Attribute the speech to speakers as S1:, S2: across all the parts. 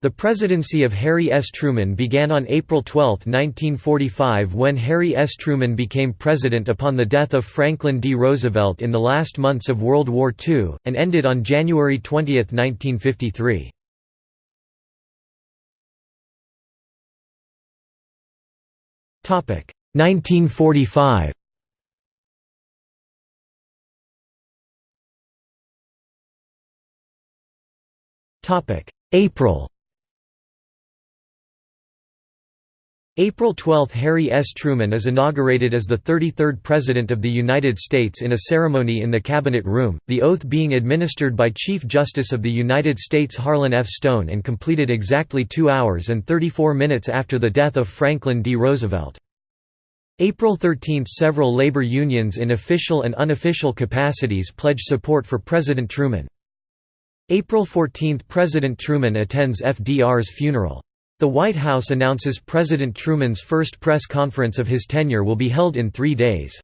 S1: The presidency of Harry S. Truman began on April 12, 1945 when Harry S. Truman became president upon the death of Franklin D. Roosevelt in the last months of World War II, and ended on January 20, 1953. Topic 1945. Topic April April 12 – Harry S. Truman is inaugurated as the 33rd President of the United States in a ceremony in the Cabinet Room, the oath being administered by Chief Justice of the United States Harlan F. Stone and completed exactly 2 hours and 34 minutes after the death of Franklin D. Roosevelt. April 13 – Several labor unions in official and unofficial capacities pledge support for President Truman. April 14 – President Truman attends FDR's funeral. The White House announces President Truman's first press conference of his tenure will be held in three days.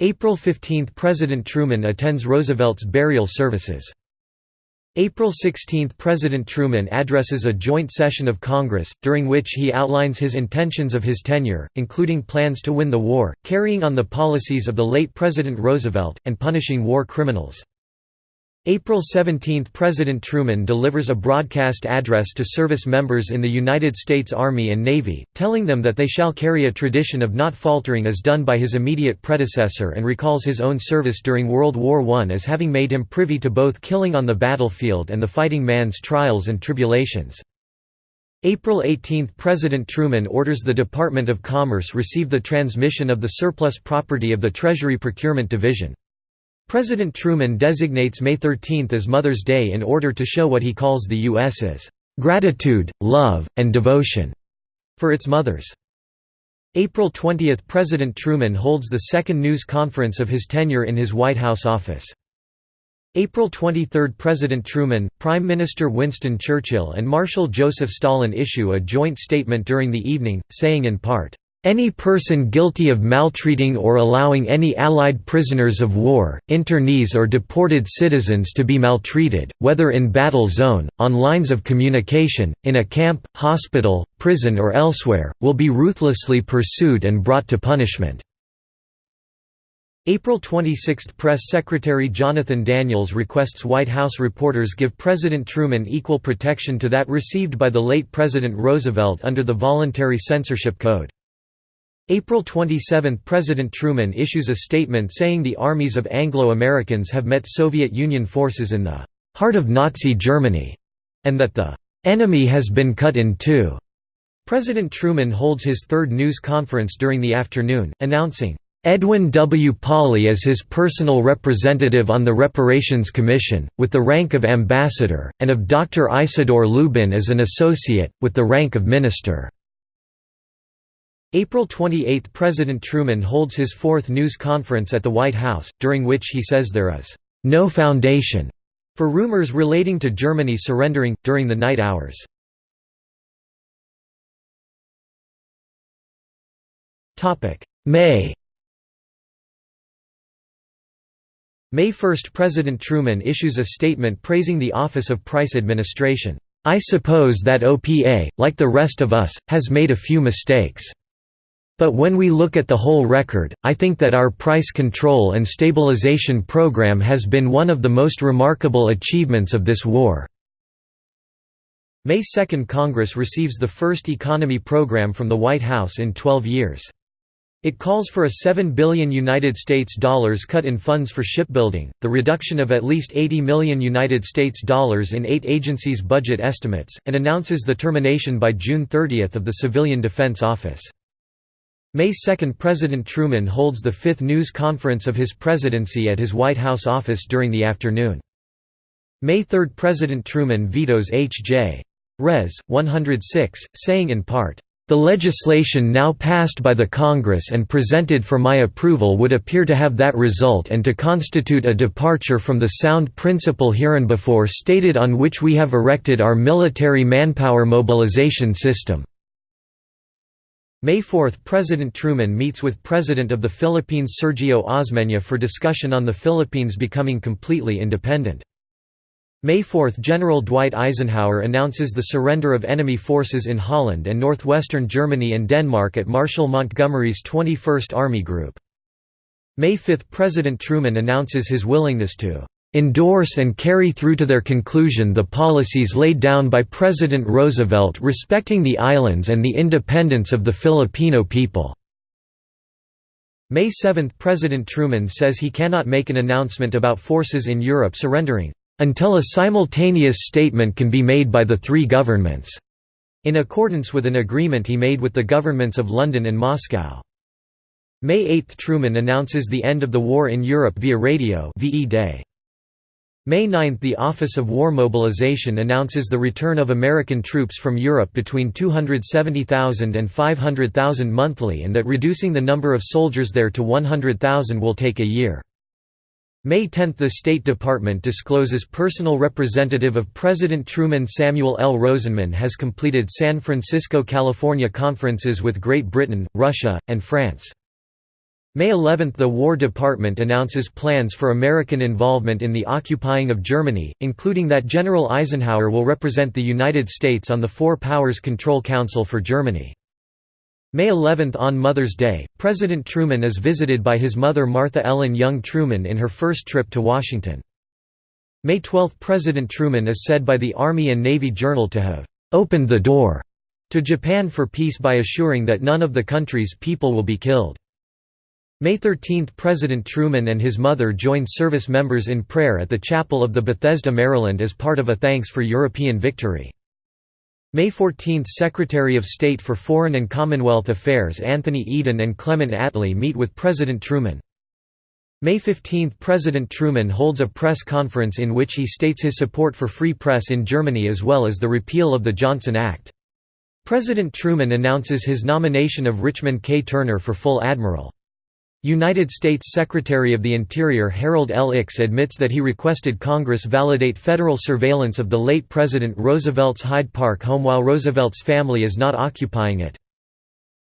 S1: April 15 – President Truman attends Roosevelt's burial services. April 16 – President Truman addresses a joint session of Congress, during which he outlines his intentions of his tenure, including plans to win the war, carrying on the policies of the late President Roosevelt, and punishing war criminals. April 17 – President Truman delivers a broadcast address to service members in the United States Army and Navy, telling them that they shall carry a tradition of not faltering as done by his immediate predecessor and recalls his own service during World War I as having made him privy to both killing on the battlefield and the fighting man's trials and tribulations. April 18 – President Truman orders the Department of Commerce receive the transmission of the surplus property of the Treasury Procurement Division. President Truman designates May 13 as Mother's Day in order to show what he calls the U.S.'s "...gratitude, love, and devotion." for its mothers. April 20 – President Truman holds the second news conference of his tenure in his White House office. April 23 – President Truman, Prime Minister Winston Churchill and Marshal Joseph Stalin issue a joint statement during the evening, saying in part, any person guilty of maltreating or allowing any Allied prisoners of war, internees or deported citizens to be maltreated, whether in battle zone, on lines of communication, in a camp, hospital, prison or elsewhere, will be ruthlessly pursued and brought to punishment." April 26 – Press Secretary Jonathan Daniels requests White House reporters give President Truman equal protection to that received by the late President Roosevelt under the Voluntary Censorship Code. April 27 – President Truman issues a statement saying the armies of Anglo-Americans have met Soviet Union forces in the «heart of Nazi Germany» and that the «enemy has been cut in two. President Truman holds his third news conference during the afternoon, announcing, Edwin W. Pauley as his personal representative on the Reparations Commission, with the rank of ambassador, and of Dr. Isidore Lubin as an associate, with the rank of minister. April 28 – President Truman holds his fourth news conference at the White House, during which he says there is «no foundation» for rumors relating to Germany surrendering, during the night hours. May May 1 – President Truman issues a statement praising the Office of Price Administration. I suppose that OPA, like the rest of us, has made a few mistakes. But when we look at the whole record, I think that our price control and stabilization program has been one of the most remarkable achievements of this war." May 2 Congress receives the first economy program from the White House in 12 years. It calls for a 7 billion United States dollars cut in funds for shipbuilding, the reduction of at least 80 million United States dollars in eight agencies' budget estimates, and announces the termination by June 30 of the Civilian Defense Office. May 2 – President Truman holds the fifth news conference of his presidency at his White House office during the afternoon. May 3 – President Truman vetoes H.J. Res. 106, saying in part, "...the legislation now passed by the Congress and presented for my approval would appear to have that result and to constitute a departure from the sound principle hereinbefore stated on which we have erected our military manpower mobilization system." May 4 – President Truman meets with President of the Philippines Sergio Osmeña for discussion on the Philippines becoming completely independent. May 4 – General Dwight Eisenhower announces the surrender of enemy forces in Holland and northwestern Germany and Denmark at Marshal Montgomery's 21st Army Group. May 5 – President Truman announces his willingness to "...endorse and carry through to their conclusion the policies laid down by President Roosevelt respecting the islands and the independence of the Filipino people." May 7 – President Truman says he cannot make an announcement about forces in Europe surrendering until a simultaneous statement can be made by the three governments", in accordance with an agreement he made with the governments of London and Moscow. May 8 – Truman announces the end of the war in Europe via radio VE Day. May 9 – The Office of War Mobilization announces the return of American troops from Europe between 270,000 and 500,000 monthly and that reducing the number of soldiers there to 100,000 will take a year. May 10 – The State Department discloses personal representative of President Truman Samuel L. Rosenman has completed San Francisco, California conferences with Great Britain, Russia, and France. May 11 – The War Department announces plans for American involvement in the occupying of Germany, including that General Eisenhower will represent the United States on the Four Powers Control Council for Germany. May 11 On Mother's Day, President Truman is visited by his mother Martha Ellen Young Truman in her first trip to Washington. May 12 President Truman is said by the Army and Navy Journal to have «opened the door» to Japan for peace by assuring that none of the country's people will be killed. May 13 President Truman and his mother join service members in prayer at the chapel of the Bethesda Maryland as part of a thanks for European victory. May 14 – Secretary of State for Foreign and Commonwealth Affairs Anthony Eden and Clement Attlee meet with President Truman. May 15 – President Truman holds a press conference in which he states his support for free press in Germany as well as the repeal of the Johnson Act. President Truman announces his nomination of Richmond K. Turner for full admiral. United States Secretary of the Interior Harold L. Ickes admits that he requested Congress validate federal surveillance of the late President Roosevelt's Hyde Park home while Roosevelt's family is not occupying it.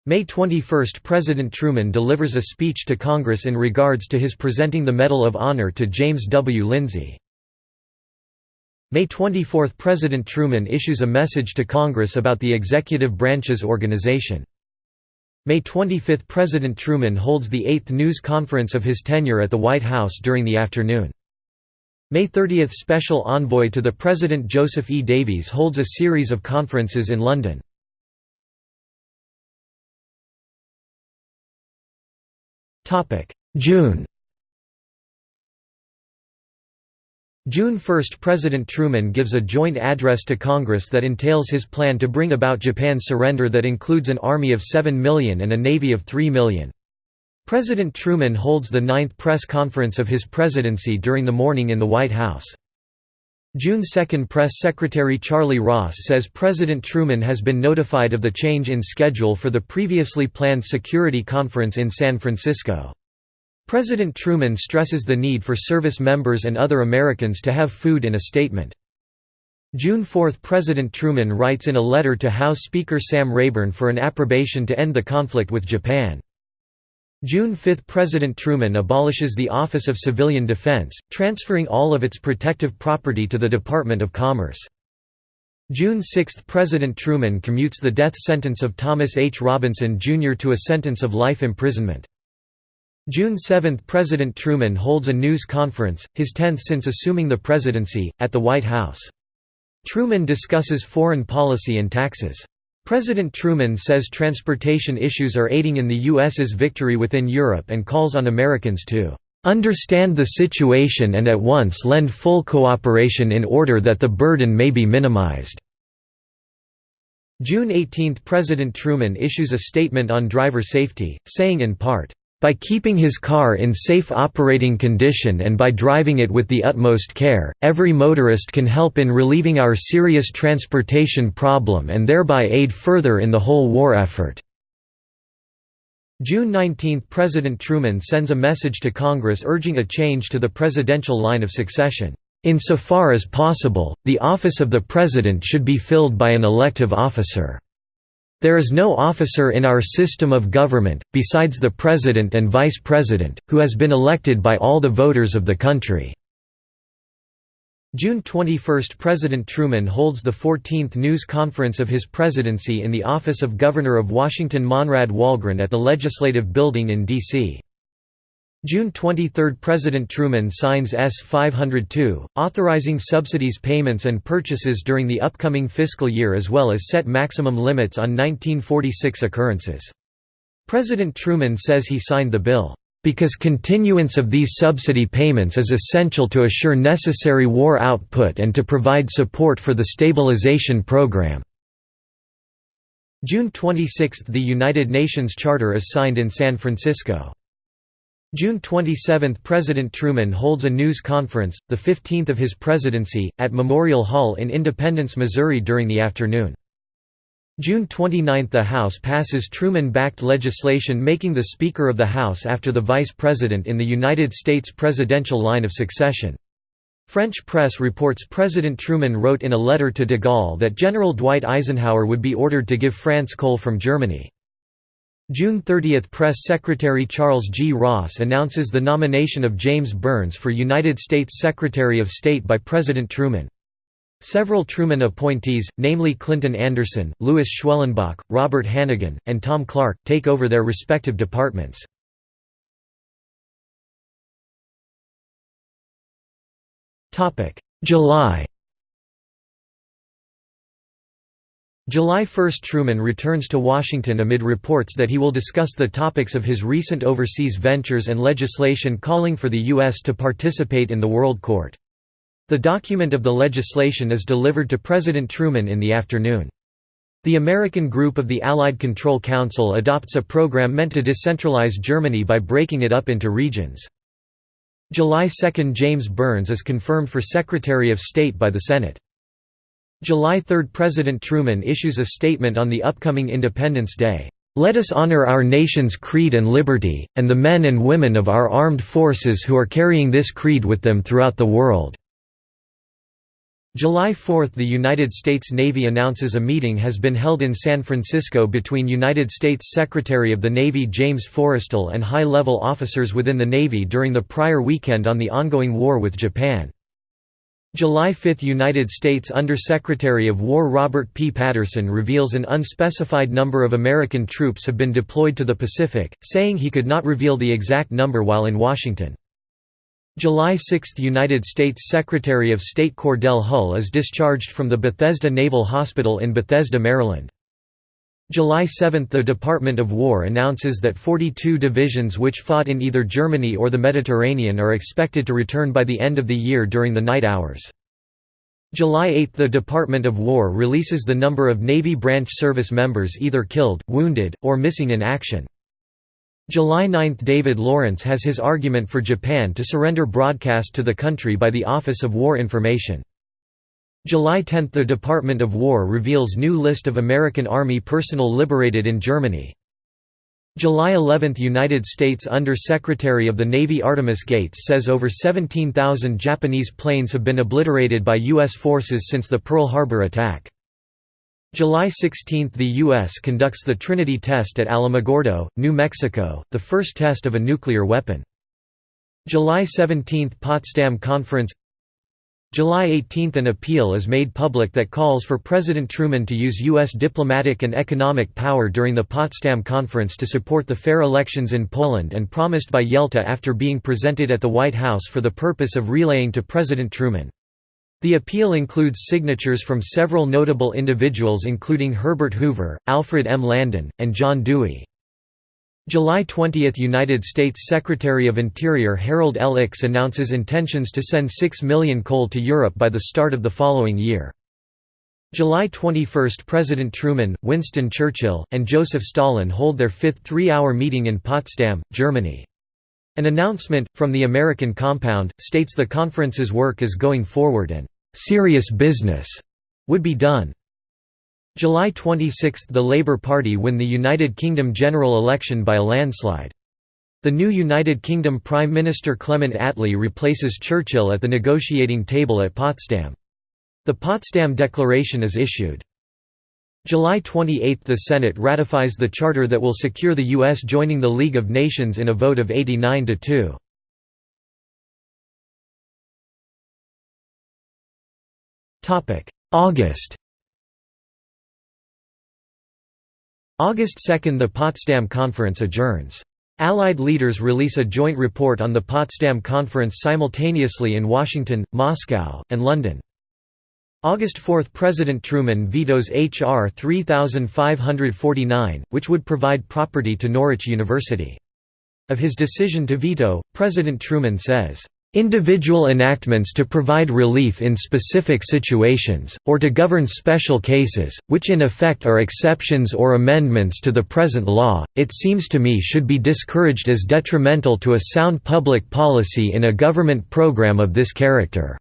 S1: May 21 – President Truman delivers a speech to Congress in regards to his presenting the Medal of Honor to James W. Lindsay. May 24 – President Truman issues a message to Congress about the executive branch's organization. May 25 – President Truman holds the eighth news conference of his tenure at the White House during the afternoon. May 30 – Special Envoy to the President Joseph E. Davies holds a series of conferences in London. June June 1 – President Truman gives a joint address to Congress that entails his plan to bring about Japan's surrender that includes an army of 7 million and a navy of 3 million. President Truman holds the ninth press conference of his presidency during the morning in the White House. June 2 – Press Secretary Charlie Ross says President Truman has been notified of the change in schedule for the previously planned Security Conference in San Francisco. President Truman stresses the need for service members and other Americans to have food in a statement. June 4 – President Truman writes in a letter to House Speaker Sam Rayburn for an approbation to end the conflict with Japan. June 5 – President Truman abolishes the Office of Civilian Defense, transferring all of its protective property to the Department of Commerce. June 6 – President Truman commutes the death sentence of Thomas H. Robinson, Jr. to a sentence of life imprisonment. June 7 – President Truman holds a news conference, his tenth since assuming the presidency, at the White House. Truman discusses foreign policy and taxes. President Truman says transportation issues are aiding in the U.S.'s victory within Europe and calls on Americans to "...understand the situation and at once lend full cooperation in order that the burden may be minimized." June 18 – President Truman issues a statement on driver safety, saying in part, by keeping his car in safe operating condition and by driving it with the utmost care, every motorist can help in relieving our serious transportation problem and thereby aid further in the whole war effort." June 19 – President Truman sends a message to Congress urging a change to the presidential line of succession. Insofar as possible, the office of the President should be filled by an elective officer. There is no officer in our system of government, besides the President and Vice President, who has been elected by all the voters of the country." June 21 – President Truman holds the 14th news conference of his presidency in the office of Governor of Washington Monrad Wallgren at the Legislative Building in D.C. June 23 – President Truman signs S-502, authorizing subsidies payments and purchases during the upcoming fiscal year as well as set maximum limits on 1946 occurrences. President Truman says he signed the bill because continuance of these subsidy payments is essential to assure necessary war output and to provide support for the stabilization program." June 26 – The United Nations Charter is signed in San Francisco. June 27 – President Truman holds a news conference, the 15th of his presidency, at Memorial Hall in Independence, Missouri during the afternoon. June 29 – The House passes Truman-backed legislation making the Speaker of the House after the Vice President in the United States presidential line of succession. French press reports President Truman wrote in a letter to de Gaulle that General Dwight Eisenhower would be ordered to give France coal from Germany. June 30 – Press Secretary Charles G. Ross announces the nomination of James Byrnes for United States Secretary of State by President Truman. Several Truman appointees, namely Clinton Anderson, Louis Schwellenbach, Robert Hannegan, and Tom Clark, take over their respective departments. July July 1 – Truman returns to Washington amid reports that he will discuss the topics of his recent overseas ventures and legislation calling for the U.S. to participate in the World Court. The document of the legislation is delivered to President Truman in the afternoon. The American group of the Allied Control Council adopts a program meant to decentralize Germany by breaking it up into regions. July 2 – James Byrnes is confirmed for Secretary of State by the Senate. July 3 – President Truman issues a statement on the upcoming Independence Day. Let us honor our nation's creed and liberty, and the men and women of our armed forces who are carrying this creed with them throughout the world. July 4 – The United States Navy announces a meeting has been held in San Francisco between United States Secretary of the Navy James Forrestal and high-level officers within the Navy during the prior weekend on the ongoing war with Japan. July 5 – United States Under-Secretary of War Robert P. Patterson reveals an unspecified number of American troops have been deployed to the Pacific, saying he could not reveal the exact number while in Washington. July 6 – United States Secretary of State Cordell Hull is discharged from the Bethesda Naval Hospital in Bethesda, Maryland. July 7 – The Department of War announces that 42 divisions which fought in either Germany or the Mediterranean are expected to return by the end of the year during the night hours. July 8 – The Department of War releases the number of Navy branch service members either killed, wounded, or missing in action. July 9 – David Lawrence has his argument for Japan to surrender broadcast to the country by the Office of War Information. July 10 – The Department of War reveals new list of American Army personnel liberated in Germany. July 11 – United States Under-Secretary of the Navy Artemus Gates says over 17,000 Japanese planes have been obliterated by U.S. forces since the Pearl Harbor attack. July 16 – The U.S. conducts the Trinity test at Alamogordo, New Mexico, the first test of a nuclear weapon. July 17 – Potsdam Conference July 18 – An appeal is made public that calls for President Truman to use U.S. diplomatic and economic power during the Potsdam Conference to support the fair elections in Poland and promised by Yalta after being presented at the White House for the purpose of relaying to President Truman. The appeal includes signatures from several notable individuals including Herbert Hoover, Alfred M. Landon, and John Dewey. July 20 – United States Secretary of Interior Harold L. Ickes announces intentions to send 6 million coal to Europe by the start of the following year. July 21 – President Truman, Winston Churchill, and Joseph Stalin hold their fifth three-hour meeting in Potsdam, Germany. An announcement, from the American compound, states the conference's work is going forward and serious business would be done. July 26 – The Labour Party win the United Kingdom general election by a landslide. The new United Kingdom Prime Minister Clement Attlee replaces Churchill at the negotiating table at Potsdam. The Potsdam Declaration is issued. July 28 – The Senate ratifies the charter that will secure the U.S. joining the League of Nations in a vote of 89 to 2. August August 2 – The Potsdam Conference adjourns. Allied leaders release a joint report on the Potsdam Conference simultaneously in Washington, Moscow, and London. August 4 – President Truman vetoes H.R. 3549, which would provide property to Norwich University. Of his decision to veto, President Truman says, individual enactments to provide relief in specific situations, or to govern special cases, which in effect are exceptions or amendments to the present law, it seems to me should be discouraged as detrimental to a sound public policy in a government program of this character."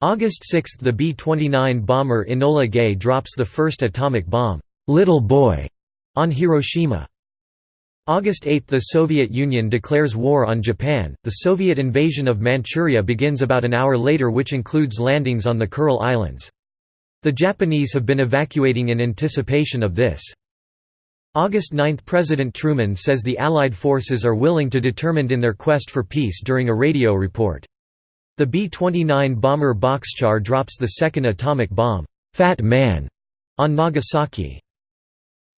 S1: August 6 – The B-29 bomber Enola Gay drops the first atomic bomb, "'Little Boy' on Hiroshima. August 8 – The Soviet Union declares war on Japan, the Soviet invasion of Manchuria begins about an hour later which includes landings on the Kuril Islands. The Japanese have been evacuating in anticipation of this. August 9 – President Truman says the Allied forces are willing to determined in their quest for peace during a radio report. The B-29 bomber Boxcar drops the second atomic bomb, Fat Man, on Nagasaki.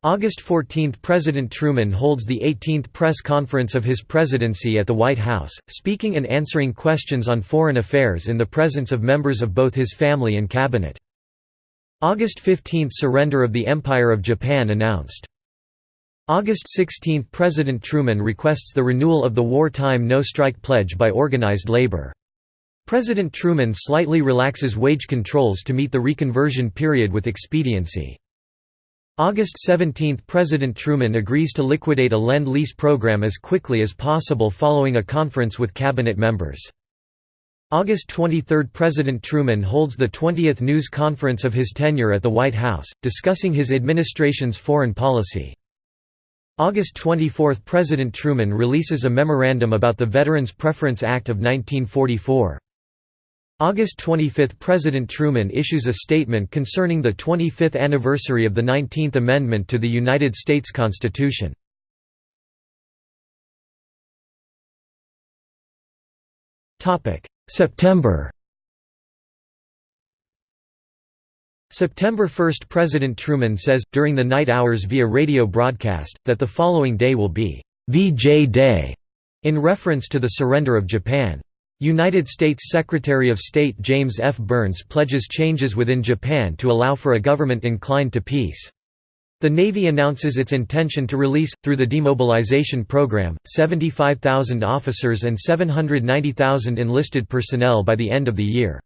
S1: August 14 – President Truman holds the 18th press conference of his presidency at the White House, speaking and answering questions on foreign affairs in the presence of members of both his family and cabinet. August 15 – Surrender of the Empire of Japan announced. August 16 – President Truman requests the renewal of the wartime no-strike pledge by organized labor. President Truman slightly relaxes wage controls to meet the reconversion period with expediency. August 17 – President Truman agrees to liquidate a Lend-Lease program as quickly as possible following a conference with cabinet members. August 23 – President Truman holds the 20th news conference of his tenure at the White House, discussing his administration's foreign policy. August 24 – President Truman releases a memorandum about the Veterans Preference Act of 1944. August 25 – President Truman issues a statement concerning the 25th anniversary of the 19th Amendment to the United States Constitution. September September 1 – President Truman says, during the night hours via radio broadcast, that the following day will be VJ Day, in reference to the surrender of Japan. United States Secretary of State James F. Byrnes pledges changes within Japan to allow for a government inclined to peace. The Navy announces its intention to release, through the demobilization program, 75,000 officers and 790,000 enlisted personnel by the end of the year.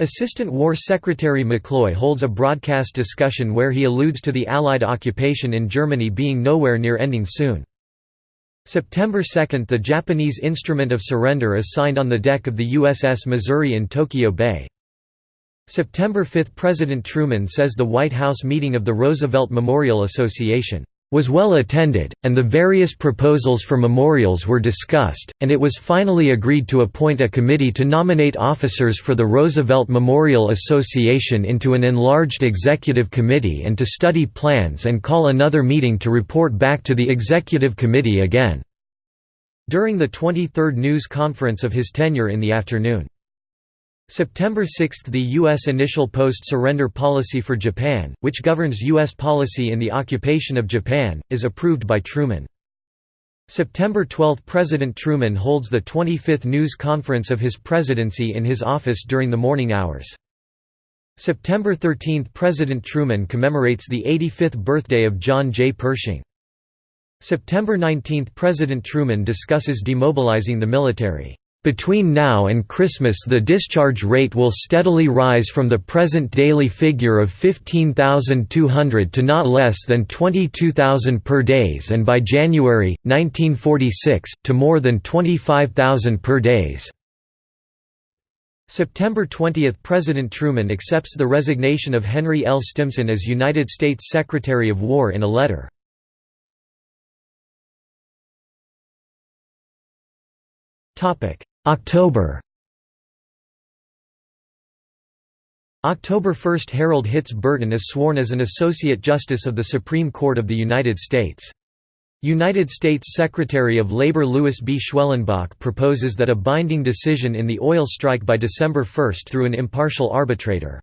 S1: Assistant War Secretary McCloy holds a broadcast discussion where he alludes to the Allied occupation in Germany being nowhere near ending soon. September 2 – The Japanese Instrument of Surrender is signed on the deck of the USS Missouri in Tokyo Bay. September 5 – President Truman says the White House meeting of the Roosevelt Memorial Association was well attended, and the various proposals for memorials were discussed, and it was finally agreed to appoint a committee to nominate officers for the Roosevelt Memorial Association into an enlarged executive committee and to study plans and call another meeting to report back to the executive committee again." During the 23rd news conference of his tenure in the afternoon. September 6 – The U.S. initial post-surrender policy for Japan, which governs U.S. policy in the occupation of Japan, is approved by Truman. September 12 – President Truman holds the 25th news conference of his presidency in his office during the morning hours. September 13 – President Truman commemorates the 85th birthday of John J. Pershing. September 19 – President Truman discusses demobilizing the military. Between now and Christmas the discharge rate will steadily rise from the present daily figure of 15,200 to not less than 22,000 per days and by January, 1946, to more than 25,000 per days. September 20 – President Truman accepts the resignation of Henry L. Stimson as United States Secretary of War in a letter. October October 1 – Harold Hitz Burton is sworn as an Associate Justice of the Supreme Court of the United States. United States Secretary of Labor Louis B. Schwellenbach proposes that a binding decision in the oil strike by December 1 through an impartial arbitrator.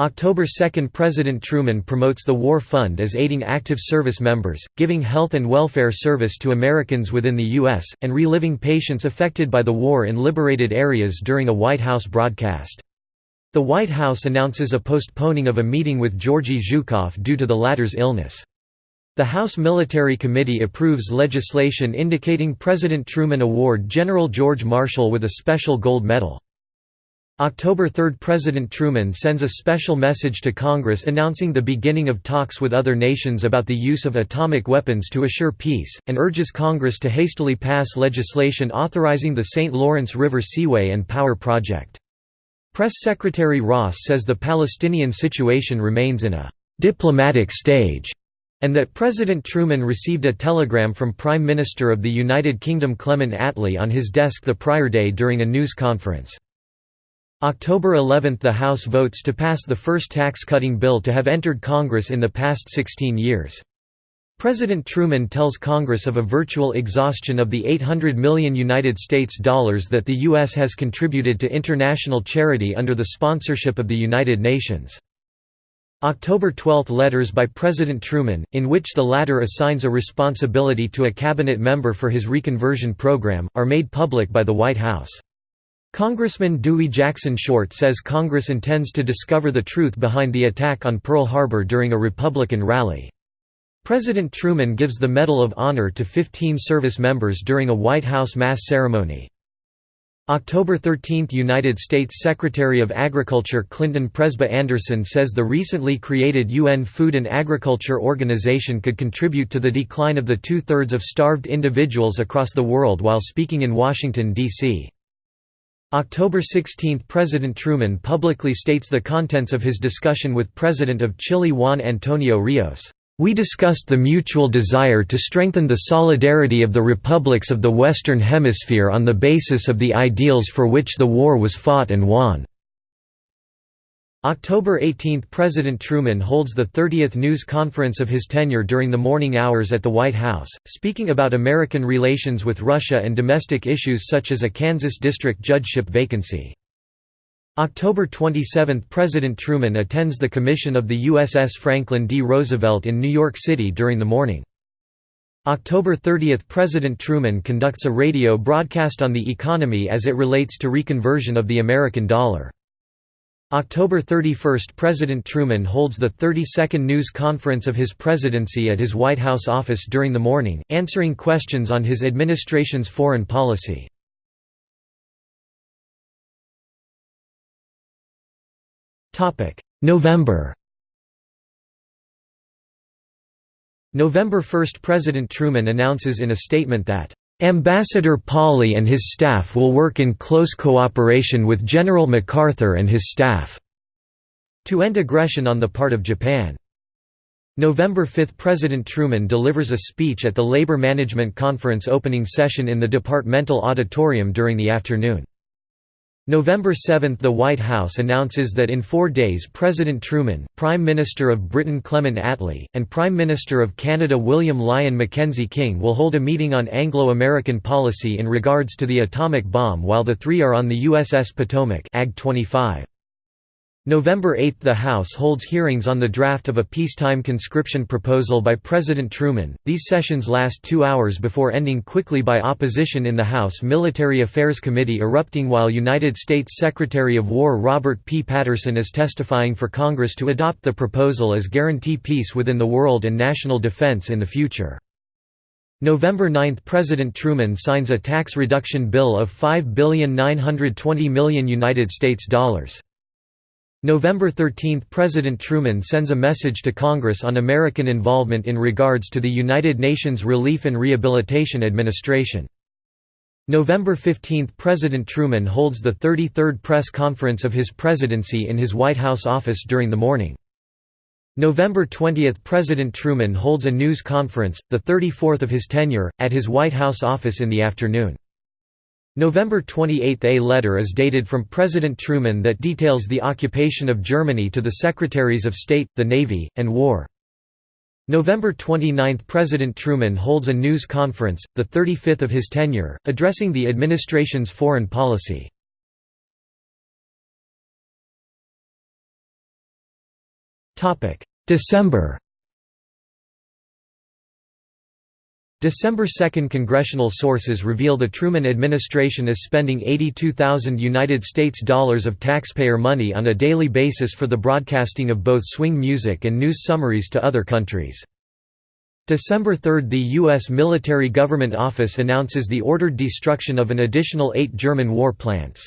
S1: October 2 – President Truman promotes the War Fund as aiding active service members, giving health and welfare service to Americans within the U.S., and reliving patients affected by the war in liberated areas during a White House broadcast. The White House announces a postponing of a meeting with Georgy Zhukov due to the latter's illness. The House Military Committee approves legislation indicating President Truman award General George Marshall with a special gold medal. October 3 – President Truman sends a special message to Congress announcing the beginning of talks with other nations about the use of atomic weapons to assure peace, and urges Congress to hastily pass legislation authorizing the St. Lawrence River Seaway and Power Project. Press Secretary Ross says the Palestinian situation remains in a «diplomatic stage» and that President Truman received a telegram from Prime Minister of the United Kingdom Clement Attlee on his desk the prior day during a news conference. October 11 – The House votes to pass the first tax-cutting bill to have entered Congress in the past 16 years. President Truman tells Congress of a virtual exhaustion of the 800 million United States dollars that the U.S. has contributed to international charity under the sponsorship of the United Nations. October 12 letters by President Truman, in which the latter assigns a responsibility to a cabinet member for his reconversion program, are made public by the White House. Congressman Dewey Jackson Short says Congress intends to discover the truth behind the attack on Pearl Harbor during a Republican rally. President Truman gives the Medal of Honor to 15 service members during a White House mass ceremony. October 13 – United States Secretary of Agriculture Clinton Presba Anderson says the recently created UN Food and Agriculture Organization could contribute to the decline of the two-thirds of starved individuals across the world while speaking in Washington, D.C. October 16 – President Truman publicly states the contents of his discussion with President of Chile Juan Antonio Rios. We discussed the mutual desire to strengthen the solidarity of the republics of the Western Hemisphere on the basis of the ideals for which the war was fought and won. October 18 – President Truman holds the 30th news conference of his tenure during the morning hours at the White House, speaking about American relations with Russia and domestic issues such as a Kansas district judgeship vacancy. October 27 – President Truman attends the commission of the USS Franklin D. Roosevelt in New York City during the morning. October 30 – President Truman conducts a radio broadcast on the economy as it relates to reconversion of the American dollar. October 31 – President Truman holds the 32nd news conference of his presidency at his White House office during the morning, answering questions on his administration's foreign policy. November November 1 – President Truman announces in a statement that Ambassador Pauley and his staff will work in close cooperation with General MacArthur and his staff to end aggression on the part of Japan. November 5 – President Truman delivers a speech at the Labor Management Conference opening session in the Departmental Auditorium during the afternoon. November 7 – The White House announces that in four days President Truman, Prime Minister of Britain Clement Attlee, and Prime Minister of Canada William Lyon Mackenzie King will hold a meeting on Anglo-American policy in regards to the atomic bomb while the three are on the USS Potomac AG 25. November 8 – The House holds hearings on the draft of a peacetime conscription proposal by President Truman. These sessions last two hours before ending quickly by opposition in the House Military Affairs Committee erupting while United States Secretary of War Robert P. Patterson is testifying for Congress to adopt the proposal as guarantee peace within the world and national defense in the future. November 9 – President Truman signs a tax reduction bill of 5,920,000,000 United States dollars. November 13 – President Truman sends a message to Congress on American involvement in regards to the United Nations Relief and Rehabilitation Administration. November 15 – President Truman holds the 33rd press conference of his presidency in his White House office during the morning. November 20 – President Truman holds a news conference, the 34th of his tenure, at his White House office in the afternoon. November 28 – A letter is dated from President Truman that details the occupation of Germany to the Secretaries of State, the Navy, and War. November 29 – President Truman holds a news conference, the 35th of his tenure, addressing the administration's foreign policy. December December 2 congressional sources reveal the Truman administration is spending 82,000 United States dollars of taxpayer money on a daily basis for the broadcasting of both swing music and news summaries to other countries. December 3 – The U.S. Military Government Office announces the ordered destruction of an additional eight German war plants.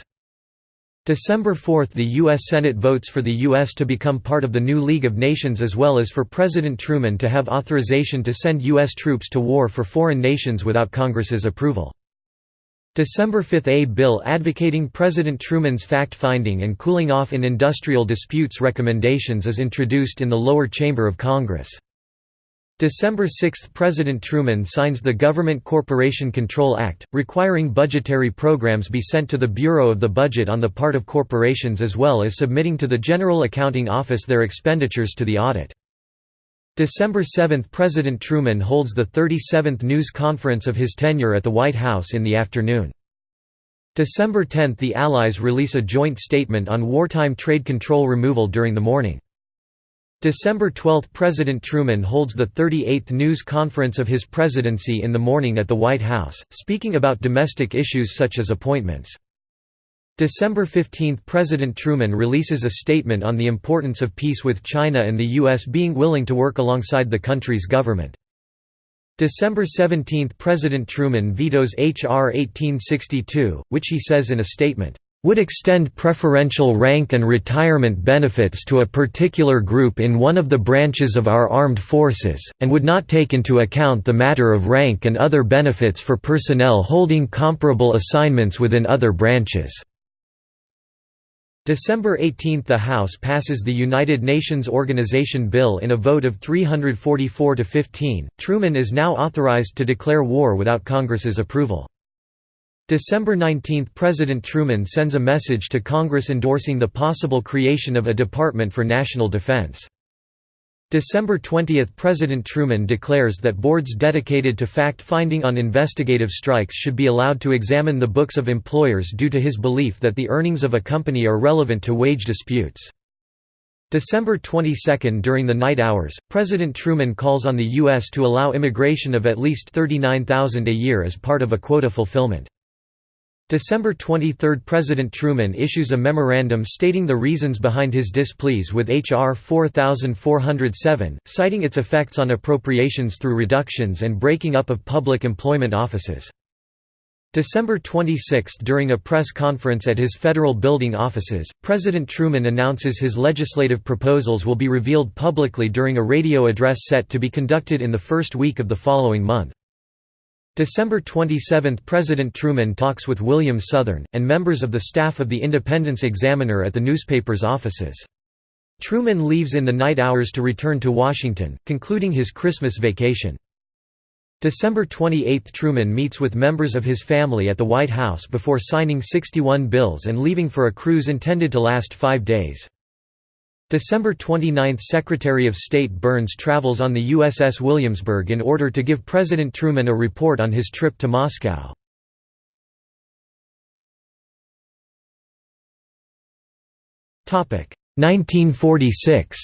S1: December 4 – The U.S. Senate votes for the U.S. to become part of the new League of Nations as well as for President Truman to have authorization to send U.S. troops to war for foreign nations without Congress's approval. December 5 – A bill advocating President Truman's fact-finding and cooling off in industrial disputes recommendations is introduced in the lower chamber of Congress. December 6 – President Truman signs the Government Corporation Control Act, requiring budgetary programs be sent to the Bureau of the Budget on the part of corporations as well as submitting to the General Accounting Office their expenditures to the audit. December 7 – President Truman holds the 37th news conference of his tenure at the White House in the afternoon. December 10 – The Allies release a joint statement on wartime trade control removal during the morning. December 12 – President Truman holds the 38th news conference of his presidency in the morning at the White House, speaking about domestic issues such as appointments. December 15 – President Truman releases a statement on the importance of peace with China and the U.S. being willing to work alongside the country's government. December 17 – President Truman vetoes H.R. 1862, which he says in a statement, would extend preferential rank and retirement benefits to a particular group in one of the branches of our armed forces, and would not take into account the matter of rank and other benefits for personnel holding comparable assignments within other branches. December 18 – The House passes the United Nations Organization Bill in a vote of 344 to 15. Truman is now authorized to declare war without Congress's approval. December 19 – President Truman sends a message to Congress endorsing the possible creation of a Department for National Defense. December 20 – President Truman declares that boards dedicated to fact-finding on investigative strikes should be allowed to examine the books of employers due to his belief that the earnings of a company are relevant to wage disputes. December 22 – During the night hours, President Truman calls on the U.S. to allow immigration of at least 39,000 a year as part of a quota fulfillment. December 23 – President Truman issues a memorandum stating the reasons behind his displease with H.R. 4407, citing its effects on appropriations through reductions and breaking up of public employment offices. December 26 – During a press conference at his federal building offices, President Truman announces his legislative proposals will be revealed publicly during a radio address set to be conducted in the first week of the following month. December 27 – President Truman talks with William Southern, and members of the staff of the Independence Examiner at the newspaper's offices. Truman leaves in the night hours to return to Washington, concluding his Christmas vacation. December 28 – Truman meets with members of his family at the White House before signing 61 bills and leaving for a cruise intended to last five days. December 29 – Secretary of State Byrnes travels on the USS Williamsburg in order to give President Truman a report on his trip to Moscow. Topic 1946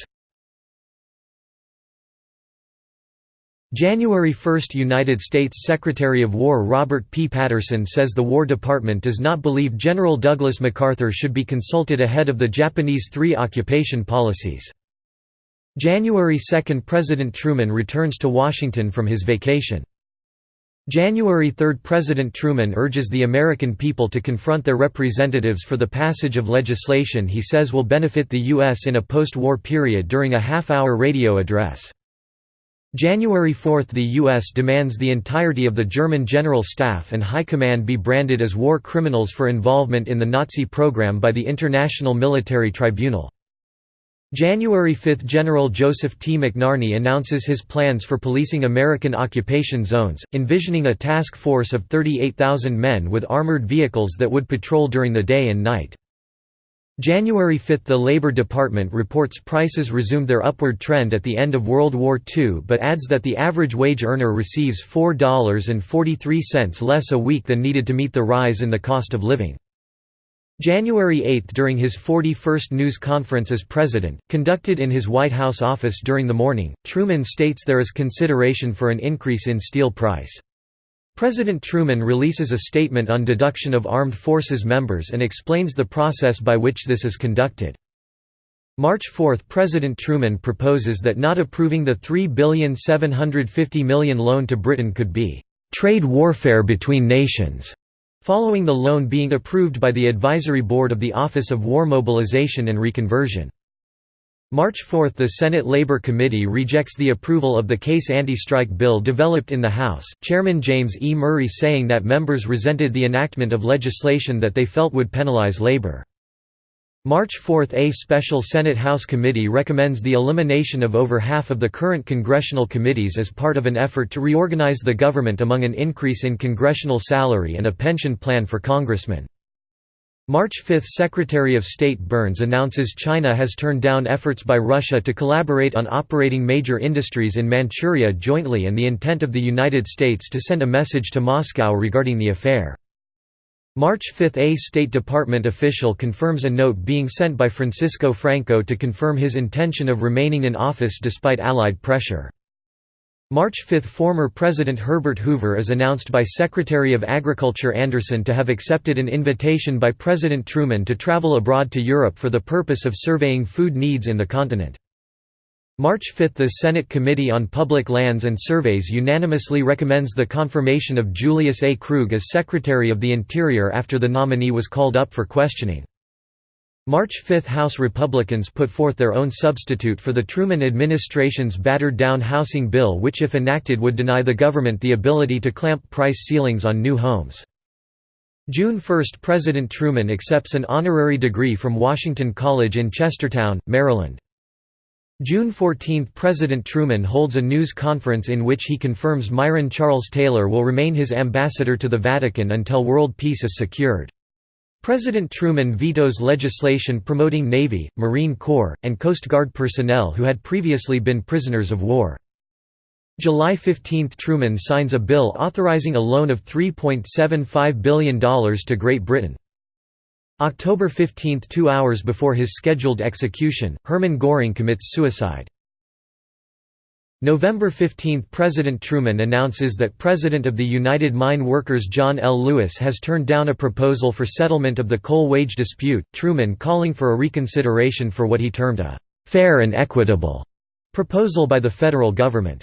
S1: January 1 – United States Secretary of War Robert P. Patterson says the War Department does not believe General Douglas MacArthur should be consulted ahead of the Japanese three occupation policies. January 2 – President Truman returns to Washington from his vacation. January 3 – President Truman urges the American people to confront their representatives for the passage of legislation he says will benefit the U.S. in a post-war period during a half-hour radio address. January 4 – The U.S. demands the entirety of the German General Staff and High Command be branded as war criminals for involvement in the Nazi program by the International Military Tribunal. January 5 – General Joseph T. McNarney announces his plans for policing American occupation zones, envisioning a task force of 38,000 men with armored vehicles that would patrol during the day and night. January 5 – The Labor Department reports prices resumed their upward trend at the end of World War II but adds that the average wage earner receives $4.43 less a week than needed to meet the rise in the cost of living. January 8 – During his 41st news conference as president, conducted in his White House office during the morning, Truman states there is consideration for an increase in steel price. President Truman releases a statement on deduction of armed forces members and explains the process by which this is conducted. March 4 – President Truman proposes that not approving the 3,750,000,000 loan to Britain could be «trade warfare between nations», following the loan being approved by the Advisory Board of the Office of War Mobilization and Reconversion. March 4 – The Senate Labor Committee rejects the approval of the case anti-strike bill developed in the House, Chairman James E. Murray saying that members resented the enactment of legislation that they felt would penalize labor. March 4 – A special Senate House committee recommends the elimination of over half of the current congressional committees as part of an effort to reorganize the government among an increase in congressional salary and a pension plan for congressmen. March 5 – Secretary of State Byrnes announces China has turned down efforts by Russia to collaborate on operating major industries in Manchuria jointly and the intent of the United States to send a message to Moscow regarding the affair. March 5 – A State Department official confirms a note being sent by Francisco Franco to confirm his intention of remaining in office despite Allied pressure. March 5 – Former President Herbert Hoover is announced by Secretary of Agriculture Anderson to have accepted an invitation by President Truman to travel abroad to Europe for the purpose of surveying food needs in the continent. March 5 – The Senate Committee on Public Lands and Surveys unanimously recommends the confirmation of Julius A. Krug as Secretary of the Interior after the nominee was called up for questioning. March 5 House Republicans put forth their own substitute for the Truman administration's battered-down housing bill which if enacted would deny the government the ability to clamp price ceilings on new homes. June 1 – President Truman accepts an honorary degree from Washington College in Chestertown, Maryland. June 14 – President Truman holds a news conference in which he confirms Myron Charles Taylor will remain his ambassador to the Vatican until world peace is secured. President Truman vetoes legislation promoting Navy, Marine Corps, and Coast Guard personnel who had previously been prisoners of war. July 15 – Truman signs a bill authorizing a loan of $3.75 billion to Great Britain. October 15 – Two hours before his scheduled execution, Hermann Göring commits suicide. November 15 – President Truman announces that President of the United Mine Workers John L. Lewis has turned down a proposal for settlement of the coal wage dispute, Truman calling for a reconsideration for what he termed a «fair and equitable» proposal by the federal government.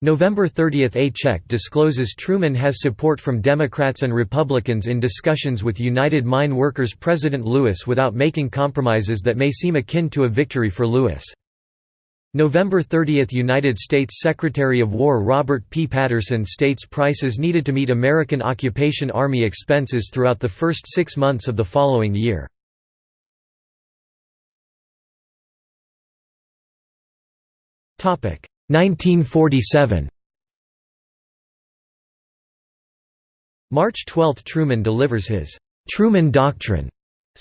S1: November 30 – A check discloses Truman has support from Democrats and Republicans in discussions with United Mine Workers President Lewis without making compromises that may seem akin to a victory for Lewis. November 30 – United States Secretary of War Robert P. Patterson states prices needed to meet American occupation army expenses throughout the first six months of the following year. Topic 1947. March 12 – Truman delivers his «Truman Doctrine»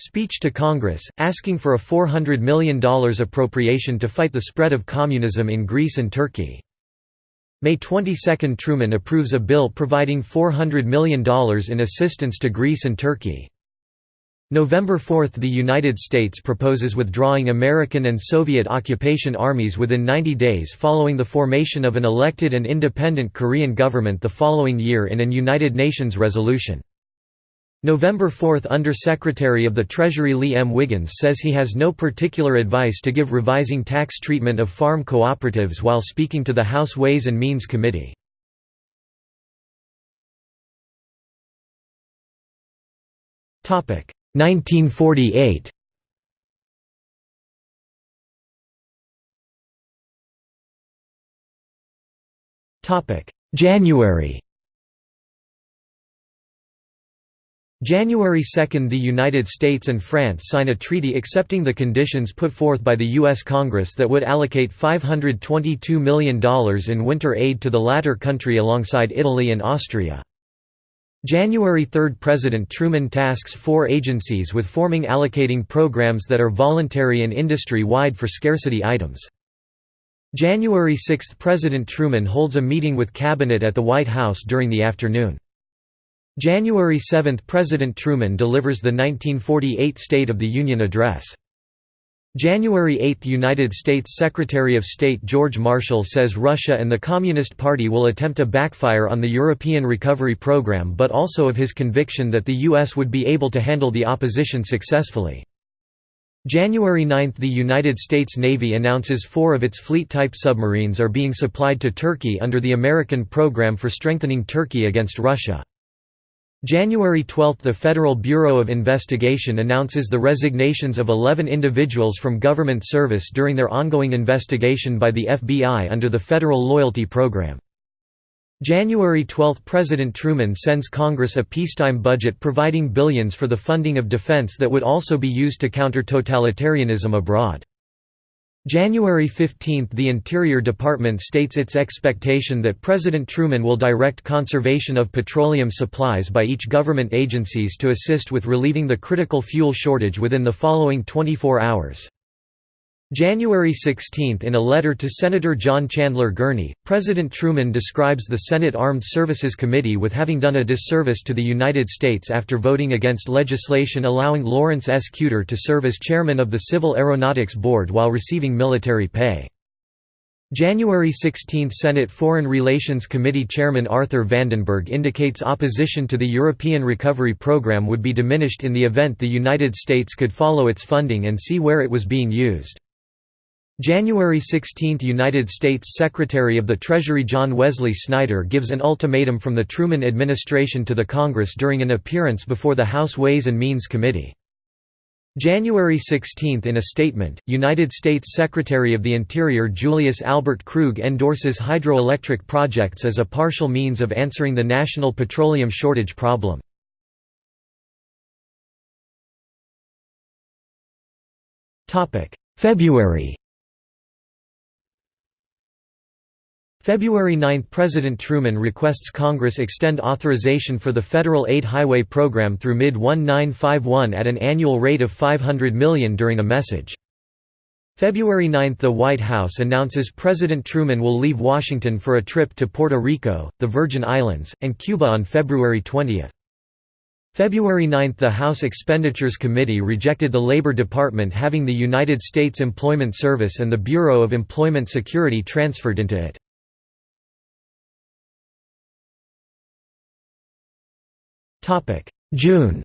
S1: Speech to Congress, asking for a $400 million appropriation to fight the spread of communism in Greece and Turkey. May 22 – Truman approves a bill providing $400 million in assistance to Greece and Turkey. November 4 – The United States proposes withdrawing American and Soviet occupation armies within 90 days following the formation of an elected and independent Korean government the following year in an United Nations resolution. November 4 – Under-Secretary of the Treasury Lee M. Wiggins says he has no particular advice to give revising tax treatment of farm cooperatives while speaking to the House Ways and Means Committee. Topic 1948. Topic January January 2 – The United States and France sign a treaty accepting the conditions put forth by the U.S. Congress that would allocate $522 million in winter aid to the latter country alongside Italy and Austria. January 3 – President Truman tasks four agencies with forming allocating programs that are voluntary and industry-wide for scarcity items. January 6 – President Truman holds a meeting with Cabinet at the White House during the afternoon. January 7 – President Truman delivers the 1948 State of the Union Address. January 8 – United States Secretary of State George Marshall says Russia and the Communist Party will attempt a backfire on the European Recovery Program but also of his conviction that the U.S. would be able to handle the opposition successfully. January 9 – The United States Navy announces four of its fleet-type submarines are being supplied to Turkey under the American Program for Strengthening Turkey against Russia. January 12 – The Federal Bureau of Investigation announces the resignations of 11 individuals from government service during their ongoing investigation by the FBI under the Federal Loyalty Program. January 12 – President Truman sends Congress a peacetime budget providing billions for the funding of defense that would also be used to counter totalitarianism abroad. January 15 – The Interior Department states its expectation that President Truman will direct conservation of petroleum supplies by each government agencies to assist with relieving the critical fuel shortage within the following 24 hours. January 16 – In a letter to Senator John Chandler Gurney, President Truman describes the Senate Armed Services Committee with having done a disservice to the United States after voting against legislation allowing Lawrence S. Kuter to serve as chairman of the Civil Aeronautics Board while receiving military pay. January 16 – Senate Foreign Relations Committee Chairman Arthur Vandenberg indicates opposition to the European Recovery Program would be diminished in the event the United States could follow its funding and see where it was being used. January 16 – United States Secretary of the Treasury John Wesley Snyder gives an ultimatum from the Truman administration to the Congress during an appearance before the House Ways and Means Committee. January 16 – In a statement, United States Secretary of the Interior Julius Albert Krug endorses hydroelectric projects as a partial means of answering the national petroleum shortage problem. February February 9 – President Truman requests Congress extend authorization for the Federal Aid Highway Program through mid-1951 at an annual rate of 500 million during a message. February 9 – The White House announces President Truman will leave Washington for a trip to Puerto Rico, the Virgin Islands, and Cuba on February 20. February 9 – The House Expenditures Committee rejected the Labor Department having the United States Employment Service and the Bureau of Employment Security transferred into it. June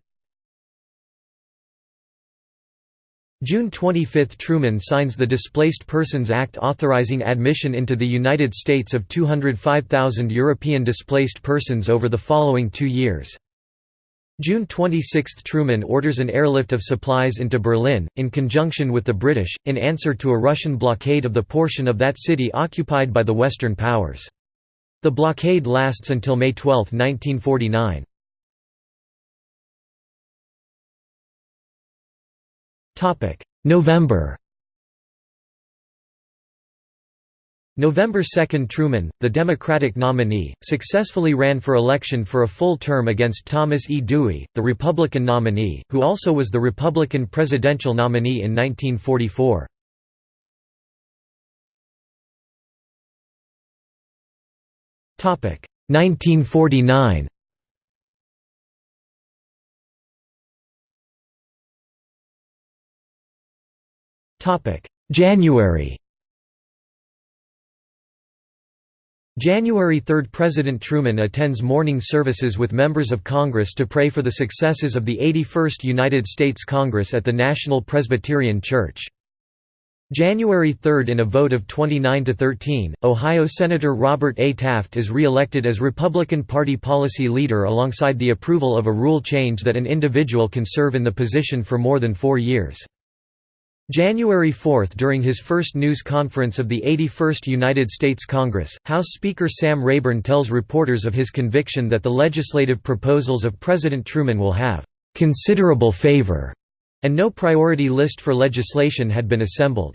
S1: June 25 – Truman signs the Displaced Persons Act authorizing admission into the United States of 205,000 European displaced persons over the following two years. June 26 – Truman orders an airlift of supplies into Berlin, in conjunction with the British, in answer to a Russian blockade of the portion of that city occupied by the Western powers. The blockade lasts until May 12, 1949. November November 2 – Truman, the Democratic nominee, successfully ran for election for a full term against Thomas E. Dewey, the Republican nominee, who also was the Republican presidential nominee in 1944. Topic 1949 January January 3 – President Truman attends morning services with members of Congress to pray for the successes of the 81st United States Congress at the National Presbyterian Church. January 3 – In a vote of 29 to 13, Ohio Senator Robert A. Taft is re-elected as Republican Party policy leader alongside the approval of a rule change that an individual can serve in the position for more than four years. January 4 – During his first news conference of the 81st United States Congress, House Speaker Sam Rayburn tells reporters of his conviction that the legislative proposals of President Truman will have "...considerable favor", and no priority list for legislation had been assembled.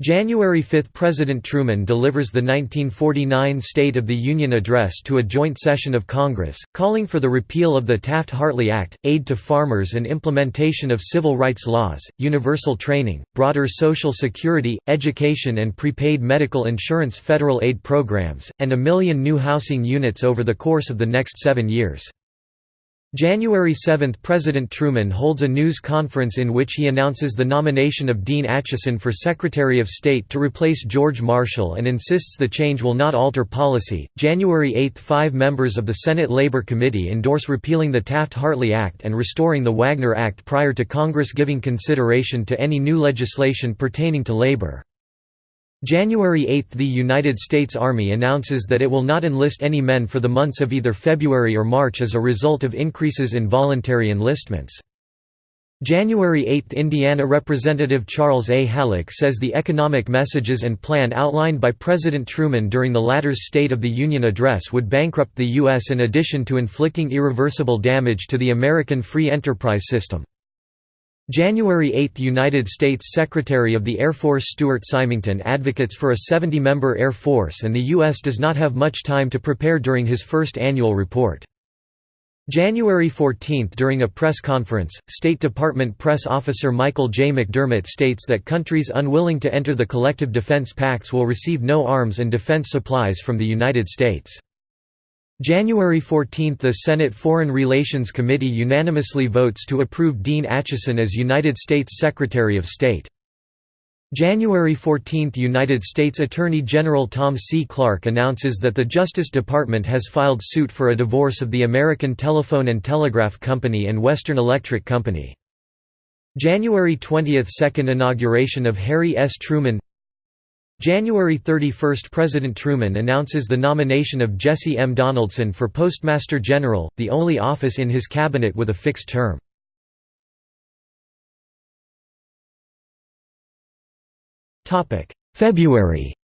S1: January 5 – President Truman delivers the 1949 State of the Union Address to a joint session of Congress, calling for the repeal of the Taft-Hartley Act, aid to farmers and implementation of civil rights laws, universal training, broader Social Security, education and prepaid medical insurance federal aid programs, and a million new housing units over the course of the next seven years. January 7 – President Truman holds a news conference in which he announces the nomination of Dean Acheson for Secretary of State to replace George Marshall and insists the change will not alter policy. January 8 – Five members of the Senate Labor Committee endorse repealing the Taft-Hartley Act and restoring the Wagner Act prior to Congress giving consideration to any new legislation pertaining to labor. January 8 – The United States Army announces that it will not enlist any men for the months of either February or March as a result of increases in voluntary enlistments. January 8 – Indiana Representative Charles A. Halleck says the economic messages and plan outlined by President Truman during the latter's State of the Union address would bankrupt the U.S. in addition to inflicting irreversible damage to the American free enterprise system. January 8 – United States Secretary of the Air Force Stuart Symington advocates for a 70-member Air Force and the U.S. does not have much time to prepare during his first annual report. January 14 – During a press conference, State Department press officer Michael J. McDermott states that countries unwilling to enter the collective defense pacts will receive no arms and defense supplies from the United States. January 14 – The Senate Foreign Relations Committee unanimously votes to approve Dean Acheson as United States Secretary of State. January 14 – United States Attorney General Tom C. Clark announces that the Justice Department has filed suit for a divorce of the American Telephone and Telegraph Company and Western Electric Company. January 20 – Second inauguration of Harry S. Truman January 31 – President Truman announces the nomination of Jesse M. Donaldson for Postmaster General, the only office in his cabinet with a fixed term. February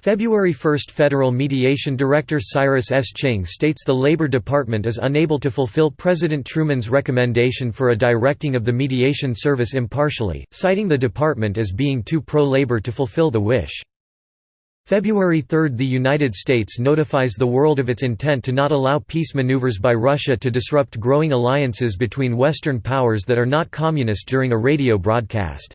S1: February 1 – Federal Mediation Director Cyrus S. Ching states the Labor Department is unable to fulfill President Truman's recommendation for a directing of the mediation service impartially, citing the department as being too pro-labor to fulfill the wish. February 3 – The United States notifies the world of its intent to not allow peace maneuvers by Russia to disrupt growing alliances between Western powers that are not communist during a radio broadcast.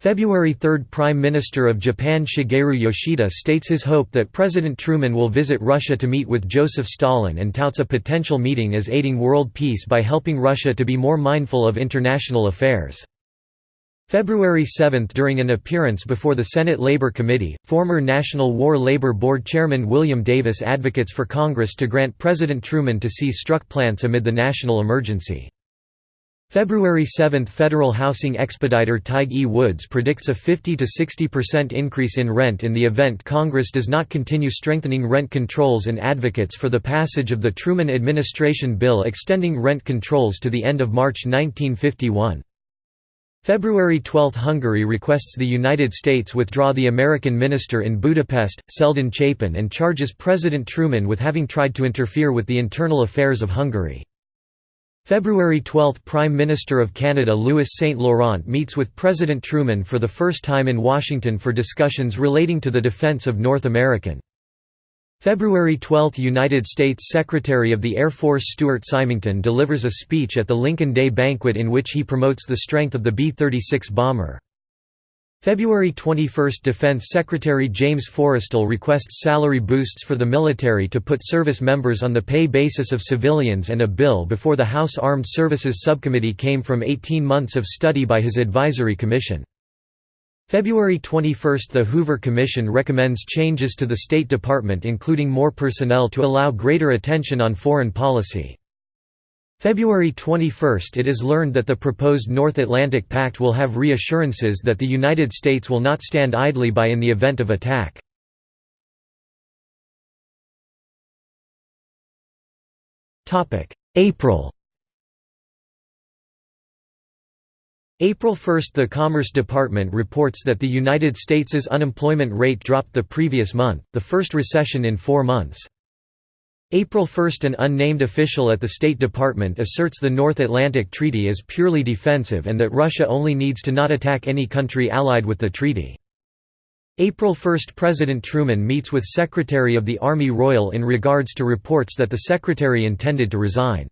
S1: February 3 – Prime Minister of Japan Shigeru Yoshida states his hope that President Truman will visit Russia to meet with Joseph Stalin and touts a potential meeting as aiding world peace by helping Russia to be more mindful of international affairs. February 7 – During an appearance before the Senate Labor Committee, former National War Labor Board Chairman William Davis advocates for Congress to grant President Truman to seize struck plants amid the national emergency. February 7 – Federal housing expediter Tighe E. Woods predicts a 50–60% increase in rent in the event Congress does not continue strengthening rent controls and advocates for the passage of the Truman administration bill extending rent controls to the end of March 1951. February 12 – Hungary requests the United States withdraw the American minister in Budapest, Selden Chapin and charges President Truman with having tried to interfere with the internal affairs of Hungary. February 12 – Prime Minister of Canada Louis St. Laurent meets with President Truman for the first time in Washington for discussions relating to the defense of North American. February 12 – United States Secretary of the Air Force Stuart Symington delivers a speech at the Lincoln Day banquet in which he promotes the strength of the B-36 bomber. February 21 – Defense Secretary James Forrestal requests salary boosts for the military to put service members on the pay basis of civilians and a bill before the House Armed Services Subcommittee came from 18 months of study by his advisory commission. February 21 – The Hoover Commission recommends changes to the State Department including more personnel to allow greater attention on foreign policy. February 21 – It is learned that the proposed North Atlantic Pact will have reassurances that the United States will not stand idly by in the event of attack. April April 1 – The Commerce Department reports that the United States's unemployment rate dropped the previous month, the first recession in four months. April 1 – An unnamed official at the State Department asserts the North Atlantic Treaty is purely defensive and that Russia only needs to not attack any country allied with the treaty. April 1 – President Truman meets with Secretary of the Army Royall in regards to reports that the Secretary intended to resign.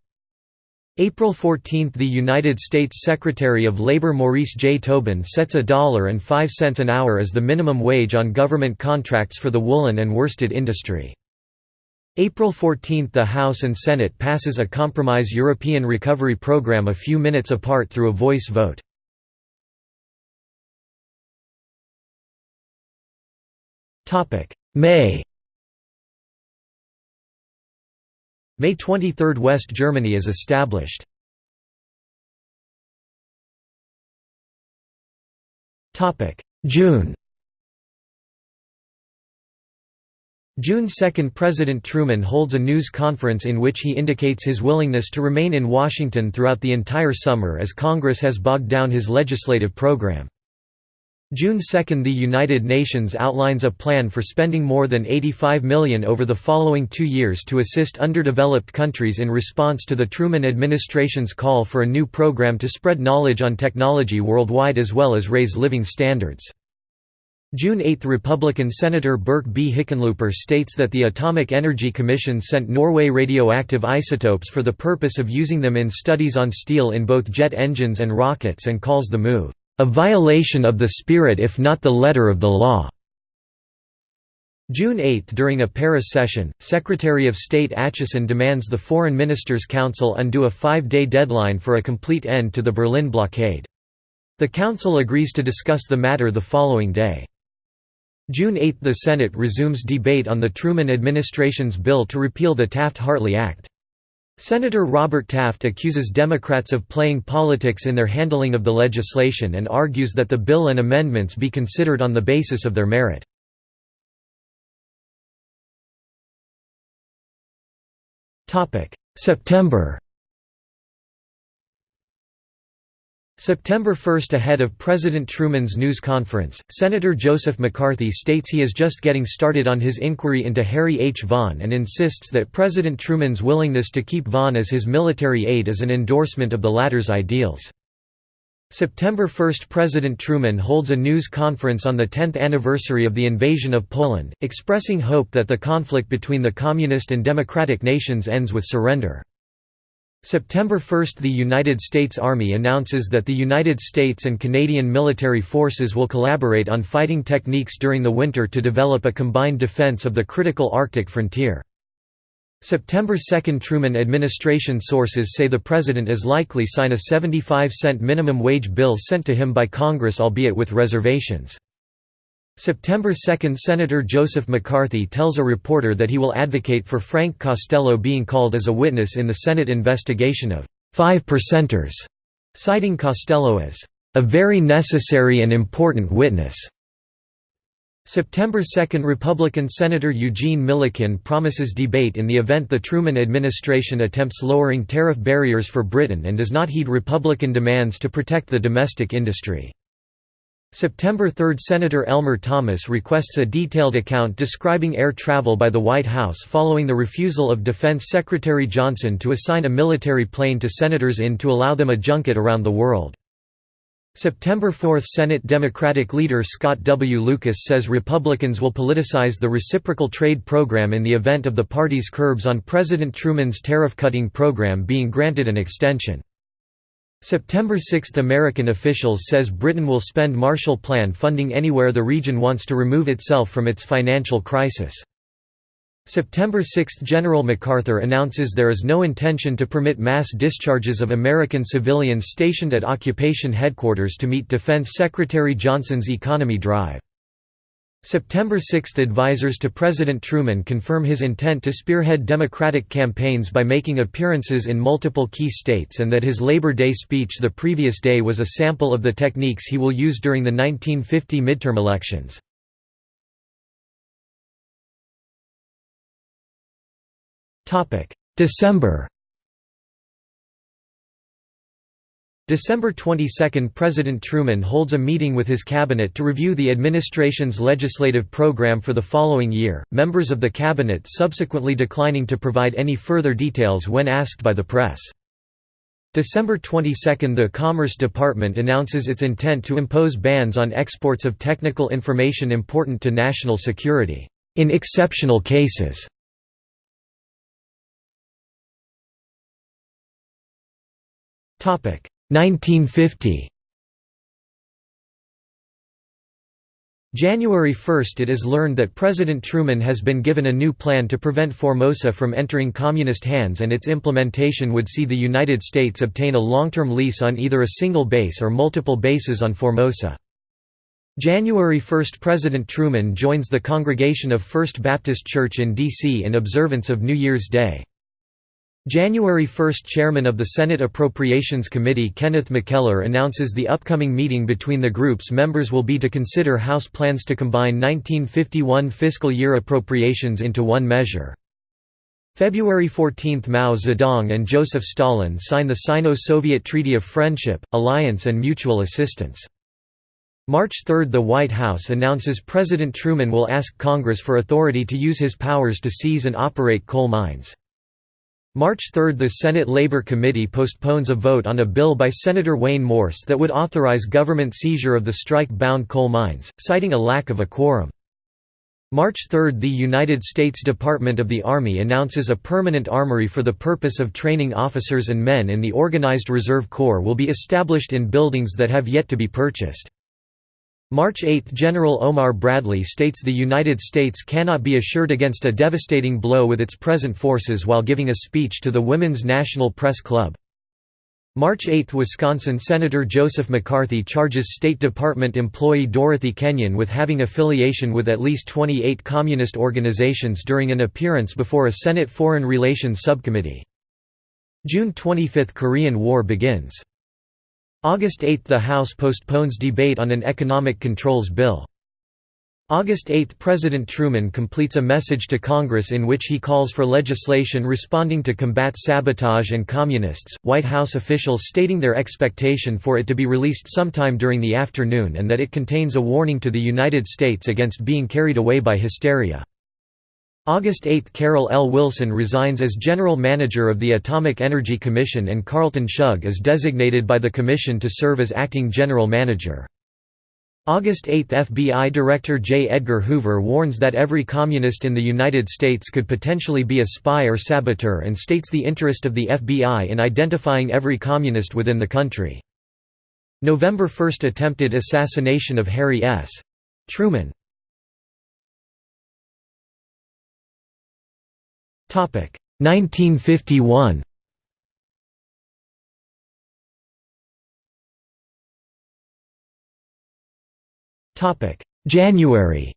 S1: April 14 – The United States Secretary of Labor Maurice J. Tobin sets a dollar and five cents an hour as the minimum wage on government contracts for the woolen and worsted industry. April 14 – The House and Senate passes a compromise European recovery program a few minutes apart through a voice vote. May May 23 – West Germany is established. June June 2 – President Truman holds a news conference in which he indicates his willingness to remain in Washington throughout the entire summer as Congress has bogged down his legislative program. June 2 – The United Nations outlines a plan for spending more than 85 million over the following two years to assist underdeveloped countries in response to the Truman administration's call for a new program to spread knowledge on technology worldwide as well as raise living standards. June 8 – Republican Senator Burke B. Hickenlooper states that the Atomic Energy Commission sent Norway radioactive isotopes for the purpose of using them in studies on steel in both jet engines and rockets and calls the move a violation of the spirit if not the letter of the law. June 8 During a Paris session, Secretary of State Acheson demands the Foreign Ministers' Council undo a five-day deadline for a complete end to the Berlin blockade. The Council agrees to discuss the matter the following day. June 8 – The Senate resumes debate on the Truman administration's bill to repeal the Taft-Hartley Act. Senator Robert Taft accuses Democrats of playing politics in their handling of the legislation and argues that the bill and amendments be considered on the basis of their merit. September September 1 Ahead of President Truman's news conference, Senator Joseph McCarthy states he is just getting started on his inquiry into Harry H. Vaughan and insists that President Truman's willingness to keep Vaughan as his military aide is an endorsement of the latter's ideals. September 1 – President Truman holds a news conference on the 10th anniversary of the invasion of Poland, expressing hope that the conflict between the communist and democratic nations ends with surrender. September 1 – The United States Army announces that the United States and Canadian military forces will collaborate on fighting techniques during the winter to develop a combined defense of the critical Arctic frontier. September 2 – Truman administration sources say the President is likely to sign a 75-cent minimum wage bill sent to him by Congress albeit with reservations. September 2 – Senator Joseph McCarthy tells a reporter that he will advocate for Frank Costello being called as a witness in the Senate investigation of Five Percenters, citing Costello as a very necessary and important witness. September 2 – Republican Senator Eugene Millikin promises debate in the event the Truman administration attempts lowering tariff barriers for Britain and does not heed Republican demands to protect the domestic industry. September 3 – Senator Elmer Thomas requests a detailed account describing air travel by the White House following the refusal of Defense Secretary Johnson to assign a military plane to senators in to allow them a junket around the world. September 4 – Senate Democratic leader Scott W. Lucas says Republicans will politicize the reciprocal trade program in the event of the party's curbs on President Truman's tariff-cutting program being granted an extension. September 6 – American officials says Britain will spend Marshall Plan funding anywhere the region wants to remove itself from its financial crisis. September 6 – General MacArthur announces there is no intention to permit mass discharges of American civilians stationed at occupation headquarters to meet Defense Secretary Johnson's economy drive. September 6 – Advisers to President Truman confirm his intent to spearhead Democratic campaigns by making appearances in multiple key states and that his Labor Day speech the previous day was a sample of the techniques he will use during the 1950 midterm elections. December December 22 – President Truman holds a meeting with his cabinet to review the administration's legislative program for the following year, members of the cabinet subsequently declining to provide any further details when asked by the press. December 22 – The Commerce Department announces its intent to impose bans on exports of technical information important to national security, in exceptional cases. Topic 1950 January 1 – It is learned that President Truman has been given a new plan to prevent Formosa from entering communist hands and its implementation would see the United States obtain a long-term lease on either a single base or multiple bases on Formosa. January 1 – President Truman joins the congregation of First Baptist Church in D.C. in observance of New Year's Day. January 1 – Chairman of the Senate Appropriations Committee Kenneth McKellar announces the upcoming meeting between the group's members will be to consider House plans to combine 1951 fiscal year appropriations into one measure. February 14 – Mao Zedong and Joseph Stalin sign the Sino-Soviet Treaty of Friendship, Alliance and Mutual Assistance. March 3 – The White House announces President Truman will ask Congress for authority to use his powers to seize and operate coal mines. March 3 – The Senate Labor Committee postpones a vote on a bill by Senator Wayne Morse that would authorize government seizure of the strike-bound coal mines, citing a lack of a quorum. March 3 – The United States Department of the Army announces a permanent armory for the purpose of training officers and men in the Organized Reserve Corps will be established in buildings that have yet to be purchased. March 8 – General Omar Bradley states the United States cannot be assured against a devastating blow with its present forces while giving a speech to the Women's National Press Club. March 8 – Wisconsin Senator Joseph McCarthy charges State Department employee Dorothy Kenyon with having affiliation with at least 28 communist organizations during an appearance before a Senate Foreign Relations Subcommittee. June 25 – Korean War begins August 8 – The House postpones debate on an economic controls bill. August 8 – President Truman completes a message to Congress in which he calls for legislation responding to combat sabotage and communists, White House officials stating their expectation for it to be released sometime during the afternoon and that it contains a warning to the United States against being carried away by hysteria. August 8 – Carroll L. Wilson resigns as General Manager of the Atomic Energy Commission and Carleton Shugg is designated by the Commission to serve as Acting General Manager. August 8 – FBI Director J. Edgar Hoover warns that every communist in the United States could potentially be a spy or saboteur and states the interest of the FBI in identifying every communist within the country. November 1 – Attempted assassination of Harry S. Truman 1951 January.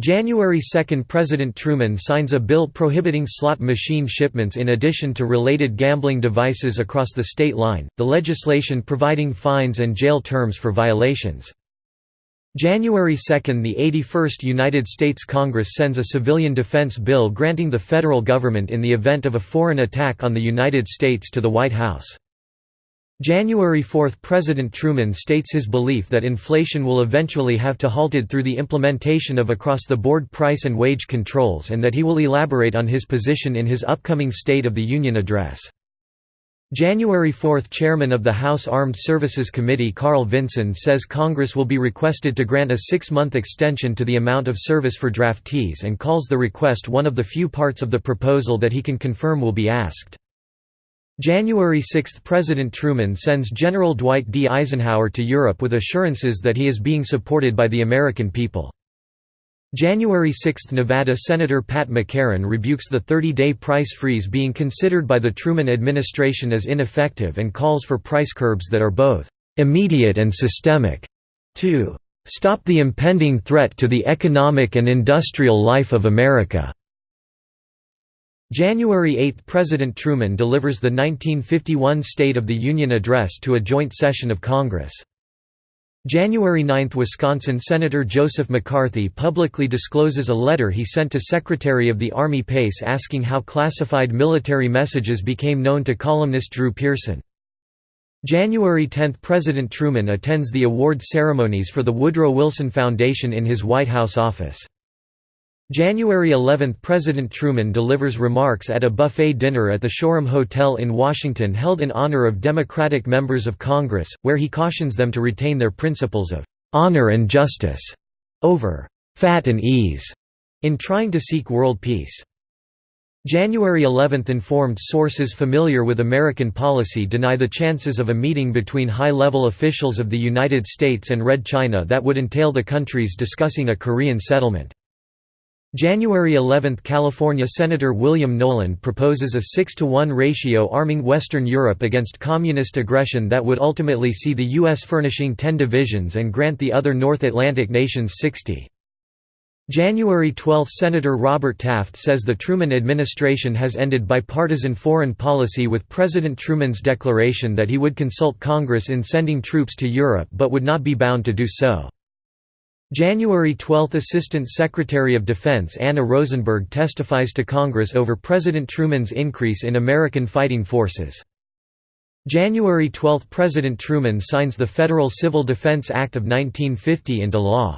S1: January 2 – President Truman signs a bill prohibiting slot machine shipments in addition to related gambling devices across the state line, the legislation providing fines and jail terms for violations. January 2 – The 81st United States Congress sends a civilian defense bill granting the federal government in the event of a foreign attack on the United States to the White House. January 4 – President Truman states his belief that inflation will eventually have to halted through the implementation of across-the-board price and wage controls and that he will elaborate on his position in his upcoming State of the Union address. January 4 – Chairman of the House Armed Services Committee Carl Vinson says Congress will be requested to grant a six-month extension to the amount of service for draftees and calls the request one of the few parts of the proposal that he can confirm will be asked. January 6 – President Truman sends General Dwight D. Eisenhower to Europe with assurances that he is being supported by the American people. January 6 – Nevada Senator Pat McCarran rebukes the 30-day price freeze being considered by the Truman administration as ineffective and calls for price curbs that are both «immediate and systemic» to «stop the impending threat to the economic and industrial life of America». January 8 – President Truman delivers the 1951 State of the Union Address to a joint session of Congress. January 9 – Wisconsin Senator Joseph McCarthy publicly discloses a letter he sent to Secretary of the Army Pace asking how classified military messages became known to columnist Drew Pearson. January 10 – President Truman attends the award ceremonies for the Woodrow Wilson Foundation in his White House office. January 11 – President Truman delivers remarks at a buffet dinner at the Shoreham Hotel in Washington held in honor of Democratic members of Congress, where he cautions them to retain their principles of "...honor and justice," over "...fat and ease," in trying to seek world peace. January 11 – Informed sources familiar with American policy deny the chances of a meeting between high-level officials of the United States and Red China that would entail the countries discussing a Korean settlement. January 11 – California Senator William Knowland proposes a 6 to 1 ratio arming Western Europe against communist aggression that would ultimately see the U.S. furnishing 10 divisions and grant the other North Atlantic nations 60. January 12 – Senator Robert Taft says the Truman administration has ended bipartisan foreign policy with President Truman's declaration that he would consult Congress in sending troops to Europe but would not be bound to do so. January 12 – Assistant Secretary of Defense Anna Rosenberg testifies to Congress over President Truman's increase in American fighting forces. January 12 – President Truman signs the Federal Civil Defense Act of 1950 into law.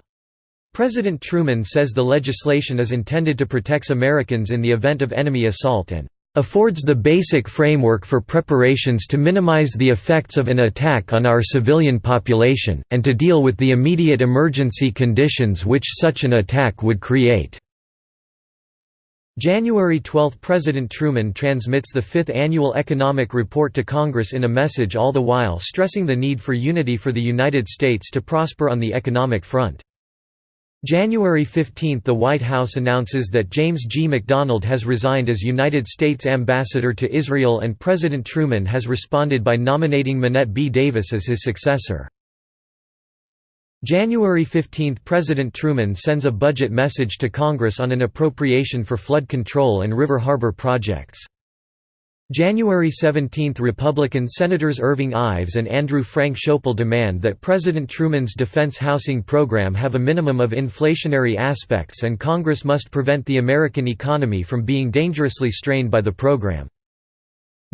S1: President Truman says the legislation is intended to protect Americans in the event of enemy assault and affords the basic framework for preparations to minimize the effects of an attack on our civilian population, and to deal with the immediate emergency conditions which such an attack would create." January 12 – President Truman transmits the fifth annual economic report to Congress in a message all the while stressing the need for unity for the United States to prosper on the economic front. January 15 – The White House announces that James G. McDonald has resigned as United States Ambassador to Israel and President Truman has responded by nominating Monnett B. Davis as his successor. January 15 – President Truman sends a budget message to Congress on an appropriation for flood control and river harbor projects. January 17 – Republican Senators Irving Ives and Andrew Frank Schoeppel demand that President Truman's defense housing program have a minimum of inflationary aspects and Congress must prevent the American economy from being dangerously strained by the program.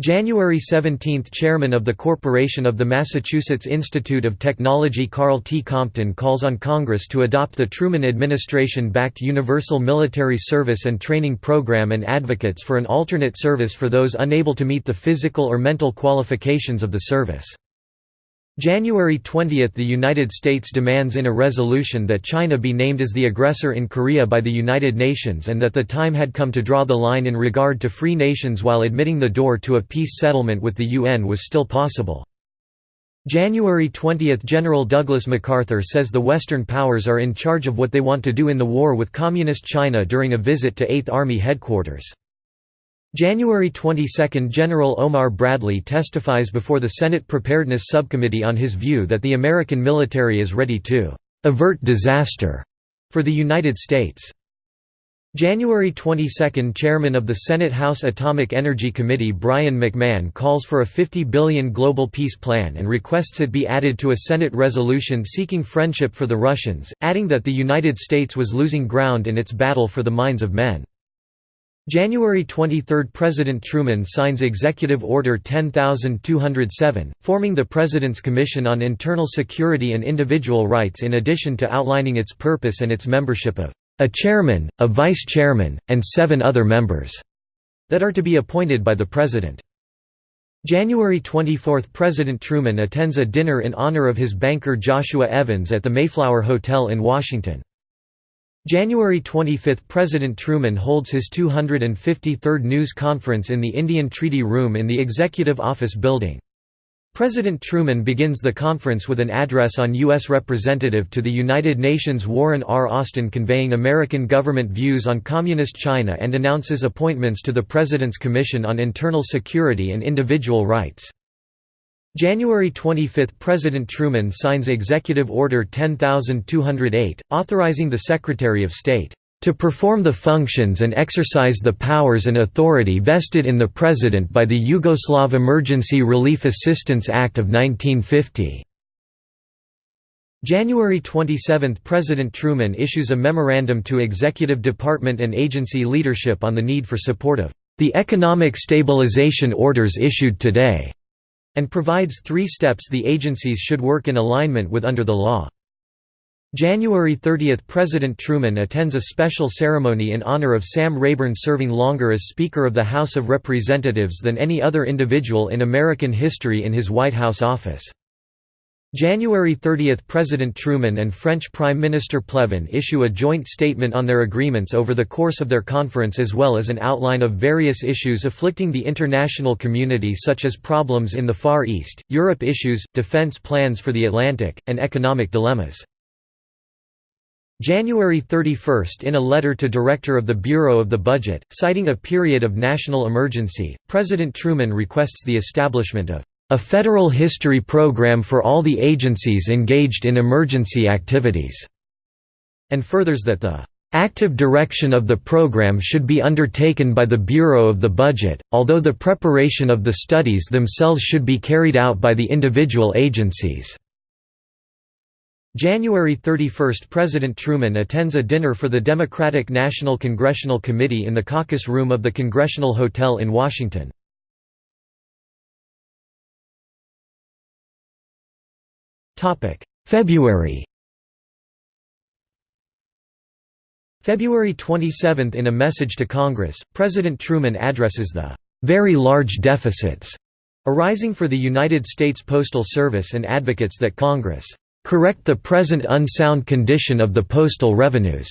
S1: January 17 – Chairman of the Corporation of the Massachusetts Institute of Technology Karl T. Compton calls on Congress to adopt the Truman administration-backed Universal Military Service and Training Program and advocates for an alternate service for those unable to meet the physical or mental qualifications of the service. January 20 – The United States demands in a resolution that China be named as the aggressor in Korea by the United Nations and that the time had come to draw the line in regard to free nations while admitting the door to a peace settlement with the UN was still possible. January 20 – General Douglas MacArthur says the Western powers are in charge of what they want to do in the war with Communist China during a visit to 8th Army headquarters. January 22 – General Omar Bradley testifies before the Senate Preparedness Subcommittee on his view that the American military is ready to «avert disaster» for the United States. January 22 – Chairman of the Senate House Atomic Energy Committee Brien McMahon calls for a 50 billion global peace plan and requests it be added to a Senate resolution seeking friendship for the Russians, adding that the United States was losing ground in its battle for the minds of men. January 23 – President Truman signs Executive Order 10207, forming the President's Commission on Internal Security and Individual Rights in addition to outlining its purpose and its membership of a chairman, a vice chairman, and seven other members that are to be appointed by the President. January 24 – President Truman attends a dinner in honor of his banker Joshua Evans at the Mayflower Hotel in Washington. January 25 – President Truman holds his 253rd news conference in the Indian Treaty Room in the Executive Office Building. President Truman begins the conference with an address on U.S. Representative to the United Nations Warren R. Austin conveying American government views on Communist China and announces appointments to the President's Commission on Internal Security and Individual Rights. January 25 – President Truman signs Executive Order 10208, authorizing the Secretary of State, "...to perform the functions and exercise the powers and authority vested in the President by the Yugoslav Emergency Relief Assistance Act of 1950." January 27 – President Truman issues a memorandum to executive department and agency leadership on the need for support of the economic stabilization orders issued today, and provides three steps the agencies should work in alignment with under the law. January 30 – President Truman attends a special ceremony in honor of Sam Rayburn serving longer as Speaker of the House of Representatives than any other individual in American history in his White House office. January 30 – President Truman and French Prime Minister Pleven issue a joint statement on their agreements over the course of their conference as well as an outline of various issues afflicting the international community such as problems in the Far East, Europe issues, defense plans for the Atlantic, and economic dilemmas. January 31 – In a letter to Director of the Bureau of the Budget, citing a period of national emergency, President Truman requests the establishment of a federal history program for all the agencies engaged in emergency activities", and furthers that the active direction of the program should be undertaken by the Bureau of the Budget, although the preparation of the studies themselves should be carried out by the individual agencies. January 31 – President Truman attends a dinner for the Democratic National Congressional Committee in the caucus room of the Congressional Hotel in Washington. February February 27 – In a message to Congress, President Truman addresses the "...very large deficits," arising for the United States Postal Service and advocates that Congress correct the present unsound condition of the postal revenues."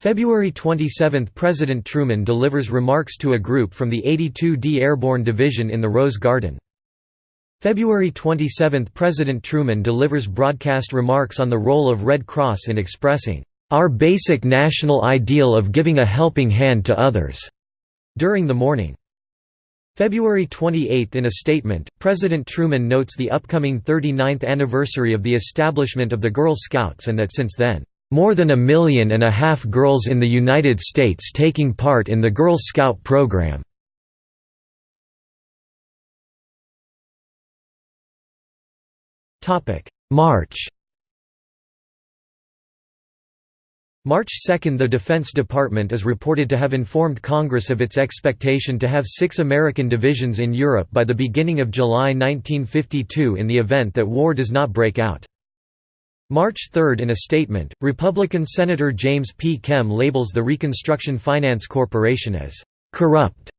S1: February 27 – President Truman delivers remarks to a group from the 82d Airborne Division in the Rose Garden. February 27 – President Truman delivers broadcast remarks on the role of Red Cross in expressing, "...our basic national ideal of giving a helping hand to others." during the morning. February 28 In a statement, President Truman notes the upcoming 39th anniversary of the establishment of the Girl Scouts and that since then, "...more than a million and a half girls in the United States taking part in the Girl Scout program." March March 2 – The Defense Department is reported to have informed Congress of its expectation to have six American divisions in Europe by the beginning of July 1952 in the event that war does not break out. March 3 In a statement, Republican Senator James P. Kem labels the Reconstruction Finance Corporation as «corrupt»,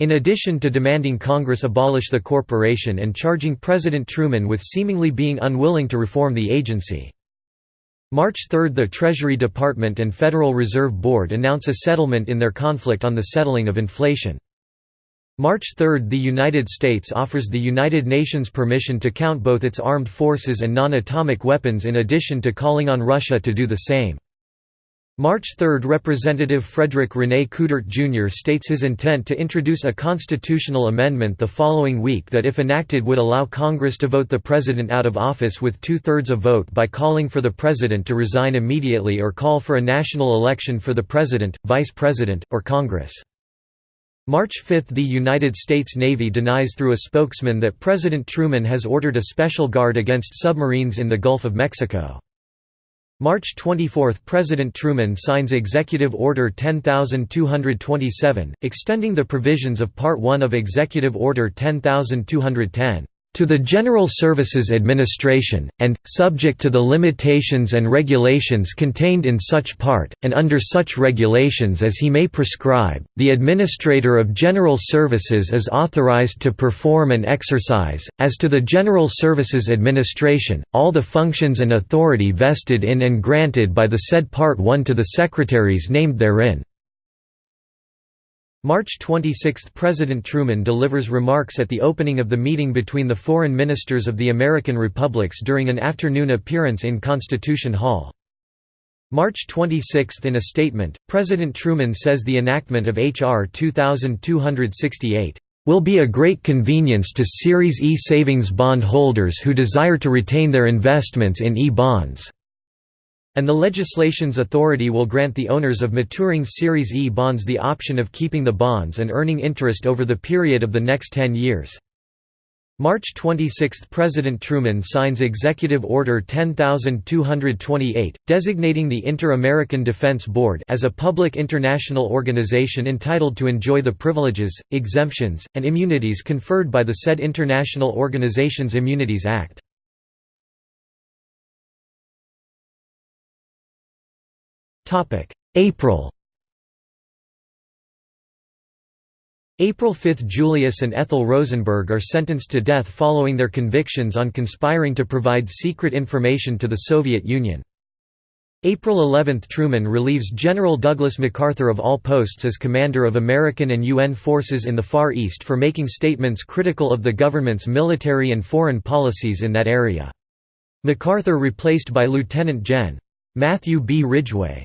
S1: in addition to demanding Congress abolish the corporation and charging President Truman with seemingly being unwilling to reform the agency. March 3 – The Treasury Department and Federal Reserve Board announce a settlement in their conflict on the settling of inflation. March 3 – The United States offers the United Nations permission to count both its armed forces and non-atomic weapons in addition to calling on Russia to do the same. March 3 – Representative Frederick René Coudert Jr. states his intent to introduce a constitutional amendment the following week that if enacted would allow Congress to vote the President out of office with two-thirds of vote by calling for the President to resign immediately or call for a national election for the President, Vice President, or Congress. March 5 – The United States Navy denies through a spokesman that President Truman has ordered a special guard against submarines in the Gulf of Mexico. March 24 – President Truman signs Executive Order 10227, extending the provisions of Part 1 of Executive Order 10210, to the General Services Administration, and, subject to the limitations and regulations contained in such part, and under such regulations as he may prescribe, the Administrator of General Services is authorized to perform and exercise, as to the General Services Administration, all the functions and authority vested in and granted by the said Part 1 to the Secretaries named therein. March 26 – President Truman delivers remarks at the opening of the meeting between the foreign ministers of the American republics during an afternoon appearance in Constitution Hall. March 26 – In a statement, President Truman says the enactment of H.R. 2268, "...will be a great convenience to Series E savings bond holders who desire to retain their investments in E-bonds." And the legislation's authority will grant the owners of maturing Series E bonds the option of keeping the bonds and earning interest over the period of the next 10 years. March 26 – President Truman signs Executive Order 10228, designating the Inter-American Defense Board as a public international organization entitled to enjoy the privileges, exemptions, and immunities conferred by the said International Organizations Immunities Act. April April 5 – Julius and Ethel Rosenberg are sentenced to death following their convictions on conspiring to provide secret information to the Soviet Union. April 11 – Truman relieves General Douglas MacArthur of all posts as commander of American and UN forces in the Far East for making statements critical of the government's military and foreign policies in that area. MacArthur replaced by Lieutenant Gen. Matthew B. Ridgway.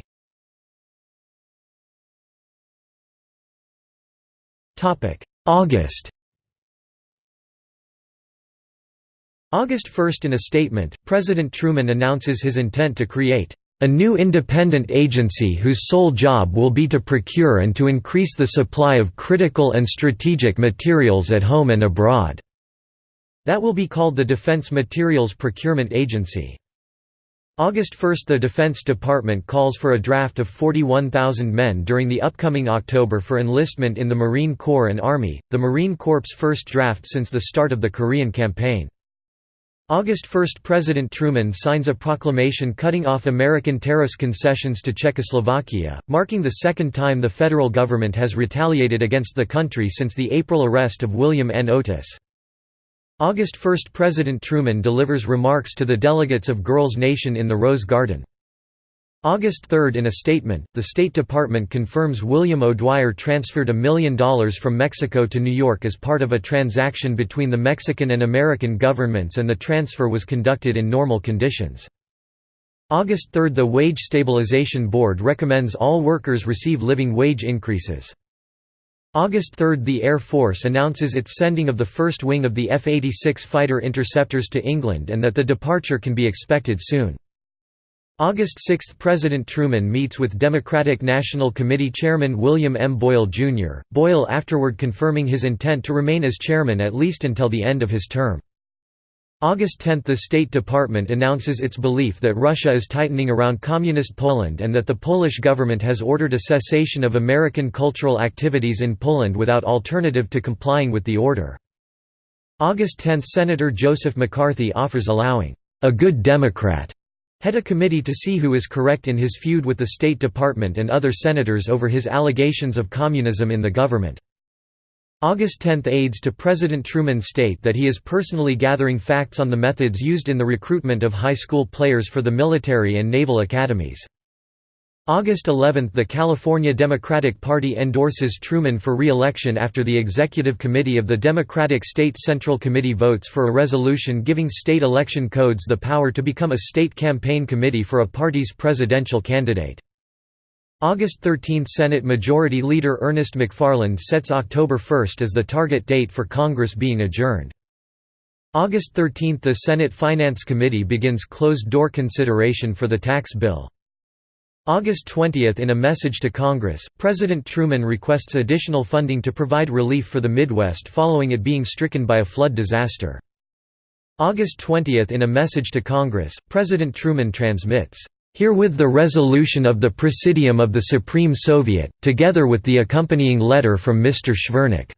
S1: August August 1 In a statement, President Truman announces his intent to create a new independent agency whose sole job will be to procure and to increase the supply of critical and strategic materials at home and abroad." That will be called the Defense Materials Procurement Agency. August 1 – The Defense Department calls for a draft of 41,000 men during the upcoming October for enlistment in the Marine Corps and Army, the Marine Corps' first draft since the start of the Korean Campaign. August 1 – President Truman signs a proclamation cutting off American tariffs concessions to Czechoslovakia, marking the second time the federal government has retaliated against the country since the April arrest of William N. Oatis. August 1 – President Truman delivers remarks to the delegates of Girls' Nation in the Rose Garden. August 3 – In a statement, the State Department confirms William O'Dwyer transferred a million dollars from Mexico to New York as part of a transaction between the Mexican and American governments and the transfer was conducted in normal conditions. August 3 – The Wage Stabilization Board recommends all workers receive living wage increases. August 3 – The Air Force announces its sending of the first wing of the F-86 fighter interceptors to England and that the departure can be expected soon. August 6 – President Truman meets with Democratic National Committee Chairman William M. Boyle, Jr., Boyle afterward confirming his intent to remain as chairman at least until the end of his term. August 10 – The State Department announces its belief that Russia is tightening around Communist Poland and that the Polish government has ordered a cessation of American cultural activities in Poland without alternative to complying with the order. August 10 – Senator Joseph McCarthy offers allowing, "...a good Democrat," head a committee to see who is correct in his feud with the State Department and other senators over his allegations of communism in the government. August 10 aides to President Truman state that he is personally gathering facts on the methods used in the recruitment of high school players for the military and naval academies. August 11 – The California Democratic Party endorses Truman for re-election after the Executive Committee of the Democratic State Central Committee votes for a resolution giving state election codes the power to become a state campaign committee for a party's presidential candidate. August 13 – Senate Majority Leader Ernest McFarland sets October 1 as the target date for Congress being adjourned. August 13 – The Senate Finance Committee begins closed-door consideration for the tax bill. August 20 – In a message to Congress, President Truman requests additional funding to provide relief for the Midwest following it being stricken by a flood disaster. August 20 – In a message to Congress, President Truman transmits, Herewith the resolution of the Presidium of the Supreme Soviet, together with the accompanying letter from Mr. Shvernik.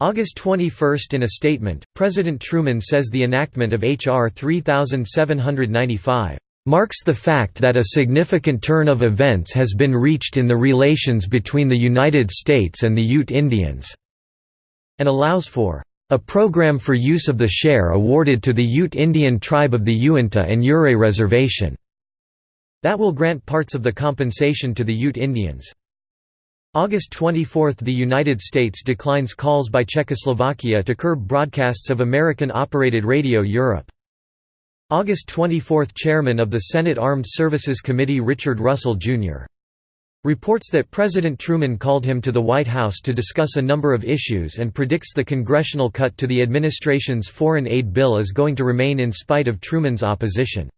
S1: August 21 In a statement, President Truman says the enactment of H.R. 3795 marks the fact that a significant turn of events has been reached in the relations between the United States and the Ute Indians", and allows for a program for use of the share awarded to the Ute Indian tribe of the Uinta and Ouray Reservation that will grant parts of the compensation to the Ute Indians. August 24 – The United States declines calls by Czechoslovakia to curb broadcasts of American-operated Radio Europe. August 24 – Chairman of the Senate Armed Services Committee Richard Russell, Jr. Reports that President Truman called him to the White House to discuss a number of issues and predicts the congressional cut to the administration's foreign aid bill is going to remain in spite of Truman's opposition.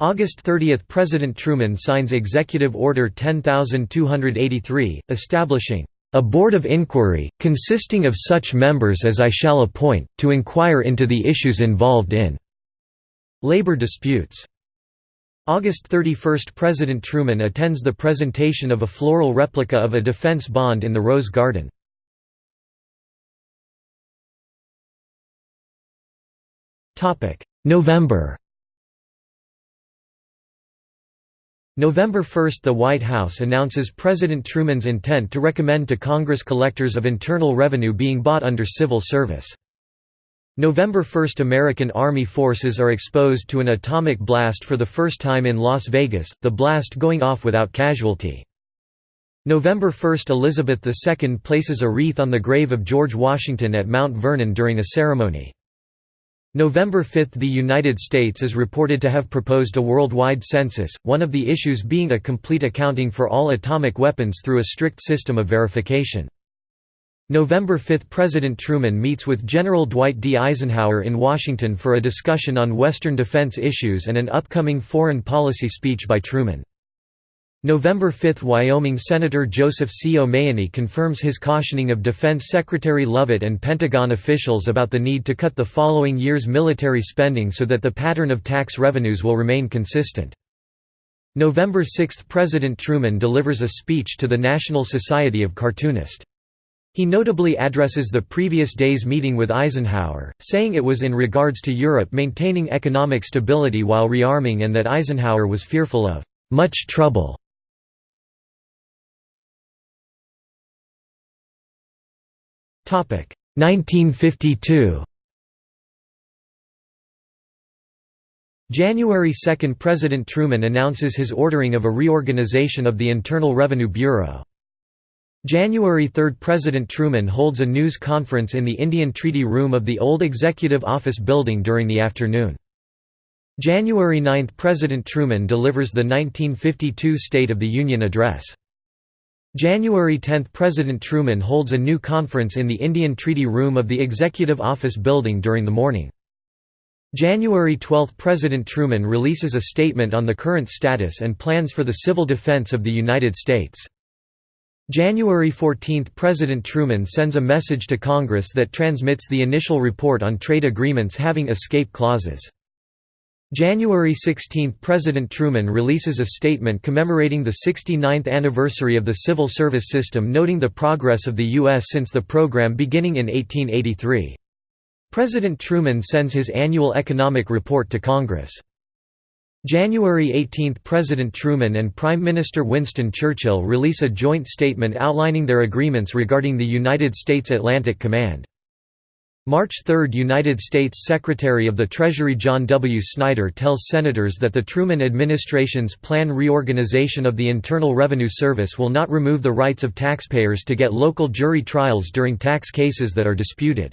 S1: August 30 – President Truman signs Executive Order 10283, establishing "...a board of inquiry, consisting of such members as I shall appoint, to inquire into the issues involved in labor disputes." August 31 – President Truman attends the presentation of a floral replica of a defense bond in the Rose Garden. November November 1 – The White House announces President Truman's intent to recommend to Congress collectors of Internal Revenue being bought under civil service. November 1 – American Army forces are exposed to an atomic blast for the first time in Las Vegas, the blast going off without casualty. November 1 – Elizabeth II places a wreath on the grave of George Washington at Mount Vernon during a ceremony. November 5 – The United States is reported to have proposed a worldwide census, one of the issues being a complete accounting for all atomic weapons through a strict system of verification. November 5 – President Truman meets with General Dwight D. Eisenhower in Washington for a discussion on Western defense issues and an upcoming foreign policy speech by Truman. November 5 – Wyoming Senator Joseph C. O'Mahoney confirms his cautioning of Defense Secretary Lovett and Pentagon officials about the need to cut the following year's military spending so that the pattern of tax revenues will remain consistent. November 6 – President Truman delivers a speech to the National Society of Cartoonists. He notably addresses the previous day's meeting with Eisenhower, saying it was in regards to Europe maintaining economic stability while rearming and that Eisenhower was fearful of «much trouble». Topic 1952. January 2 – President Truman announces his ordering of a reorganization of the Internal Revenue Bureau. January 3 – President Truman holds a news conference in the Indian Treaty Room of the old Executive Office Building during the afternoon. January 9 – President Truman delivers the 1952 State of the Union Address. January 10 – President Truman holds a new conference in the Indian Treaty Room of the Executive Office Building during the morning. January 12 – President Truman releases a statement on the current status and plans for the civil defense of the United States. January 14 – President Truman sends a message to Congress that transmits the initial report on trade agreements having escape clauses. January 16 – President Truman releases a statement commemorating the 69th anniversary of the civil service system noting the progress of the U.S. since the program beginning in 1883. President Truman sends his annual economic report to Congress. January 18 – President Truman and Prime Minister Winston Churchill release a joint statement outlining their agreements regarding the United States Atlantic Command. March 3 – United States Secretary of the Treasury John W. Snyder tells Senators that the Truman administration's plan reorganization of the Internal Revenue Service will not remove the rights of taxpayers to get local jury trials during tax cases that are disputed.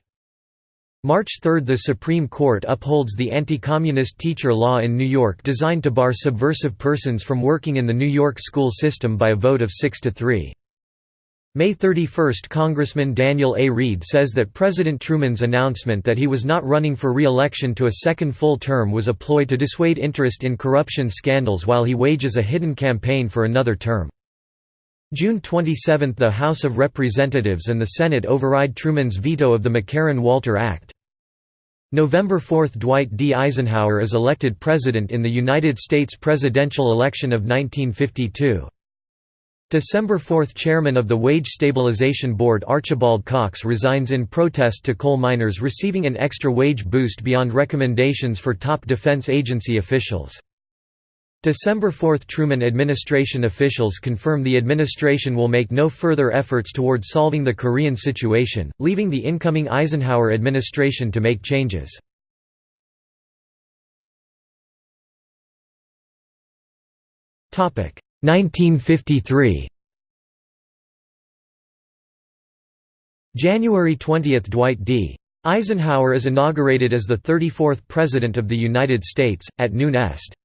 S1: March 3 – The Supreme Court upholds the anti-communist teacher law in New York designed to bar subversive persons from working in the New York school system by a vote of 6 to 3. May 31 – Congressman Daniel A. Reed says that President Truman's announcement that he was not running for re-election to a second full term was a ploy to dissuade interest in corruption scandals while he wages a hidden campaign for another term. June 27 – The House of Representatives and the Senate override Truman's veto of the McCarran-Walter Act. November 4 – Dwight D. Eisenhower is elected President in the United States presidential election of 1952. December 4 – Chairman of the Wage Stabilization Board Archibald Cox resigns in protest to coal miners receiving an extra wage boost beyond recommendations for top defense agency officials. December 4 – Truman administration officials confirm the administration will make no further efforts towards solving the Korean situation, leaving the incoming Eisenhower administration to make changes. Topic 1953. January 20 – Dwight D. Eisenhower is inaugurated as the 34th President of the United States, at noon Est.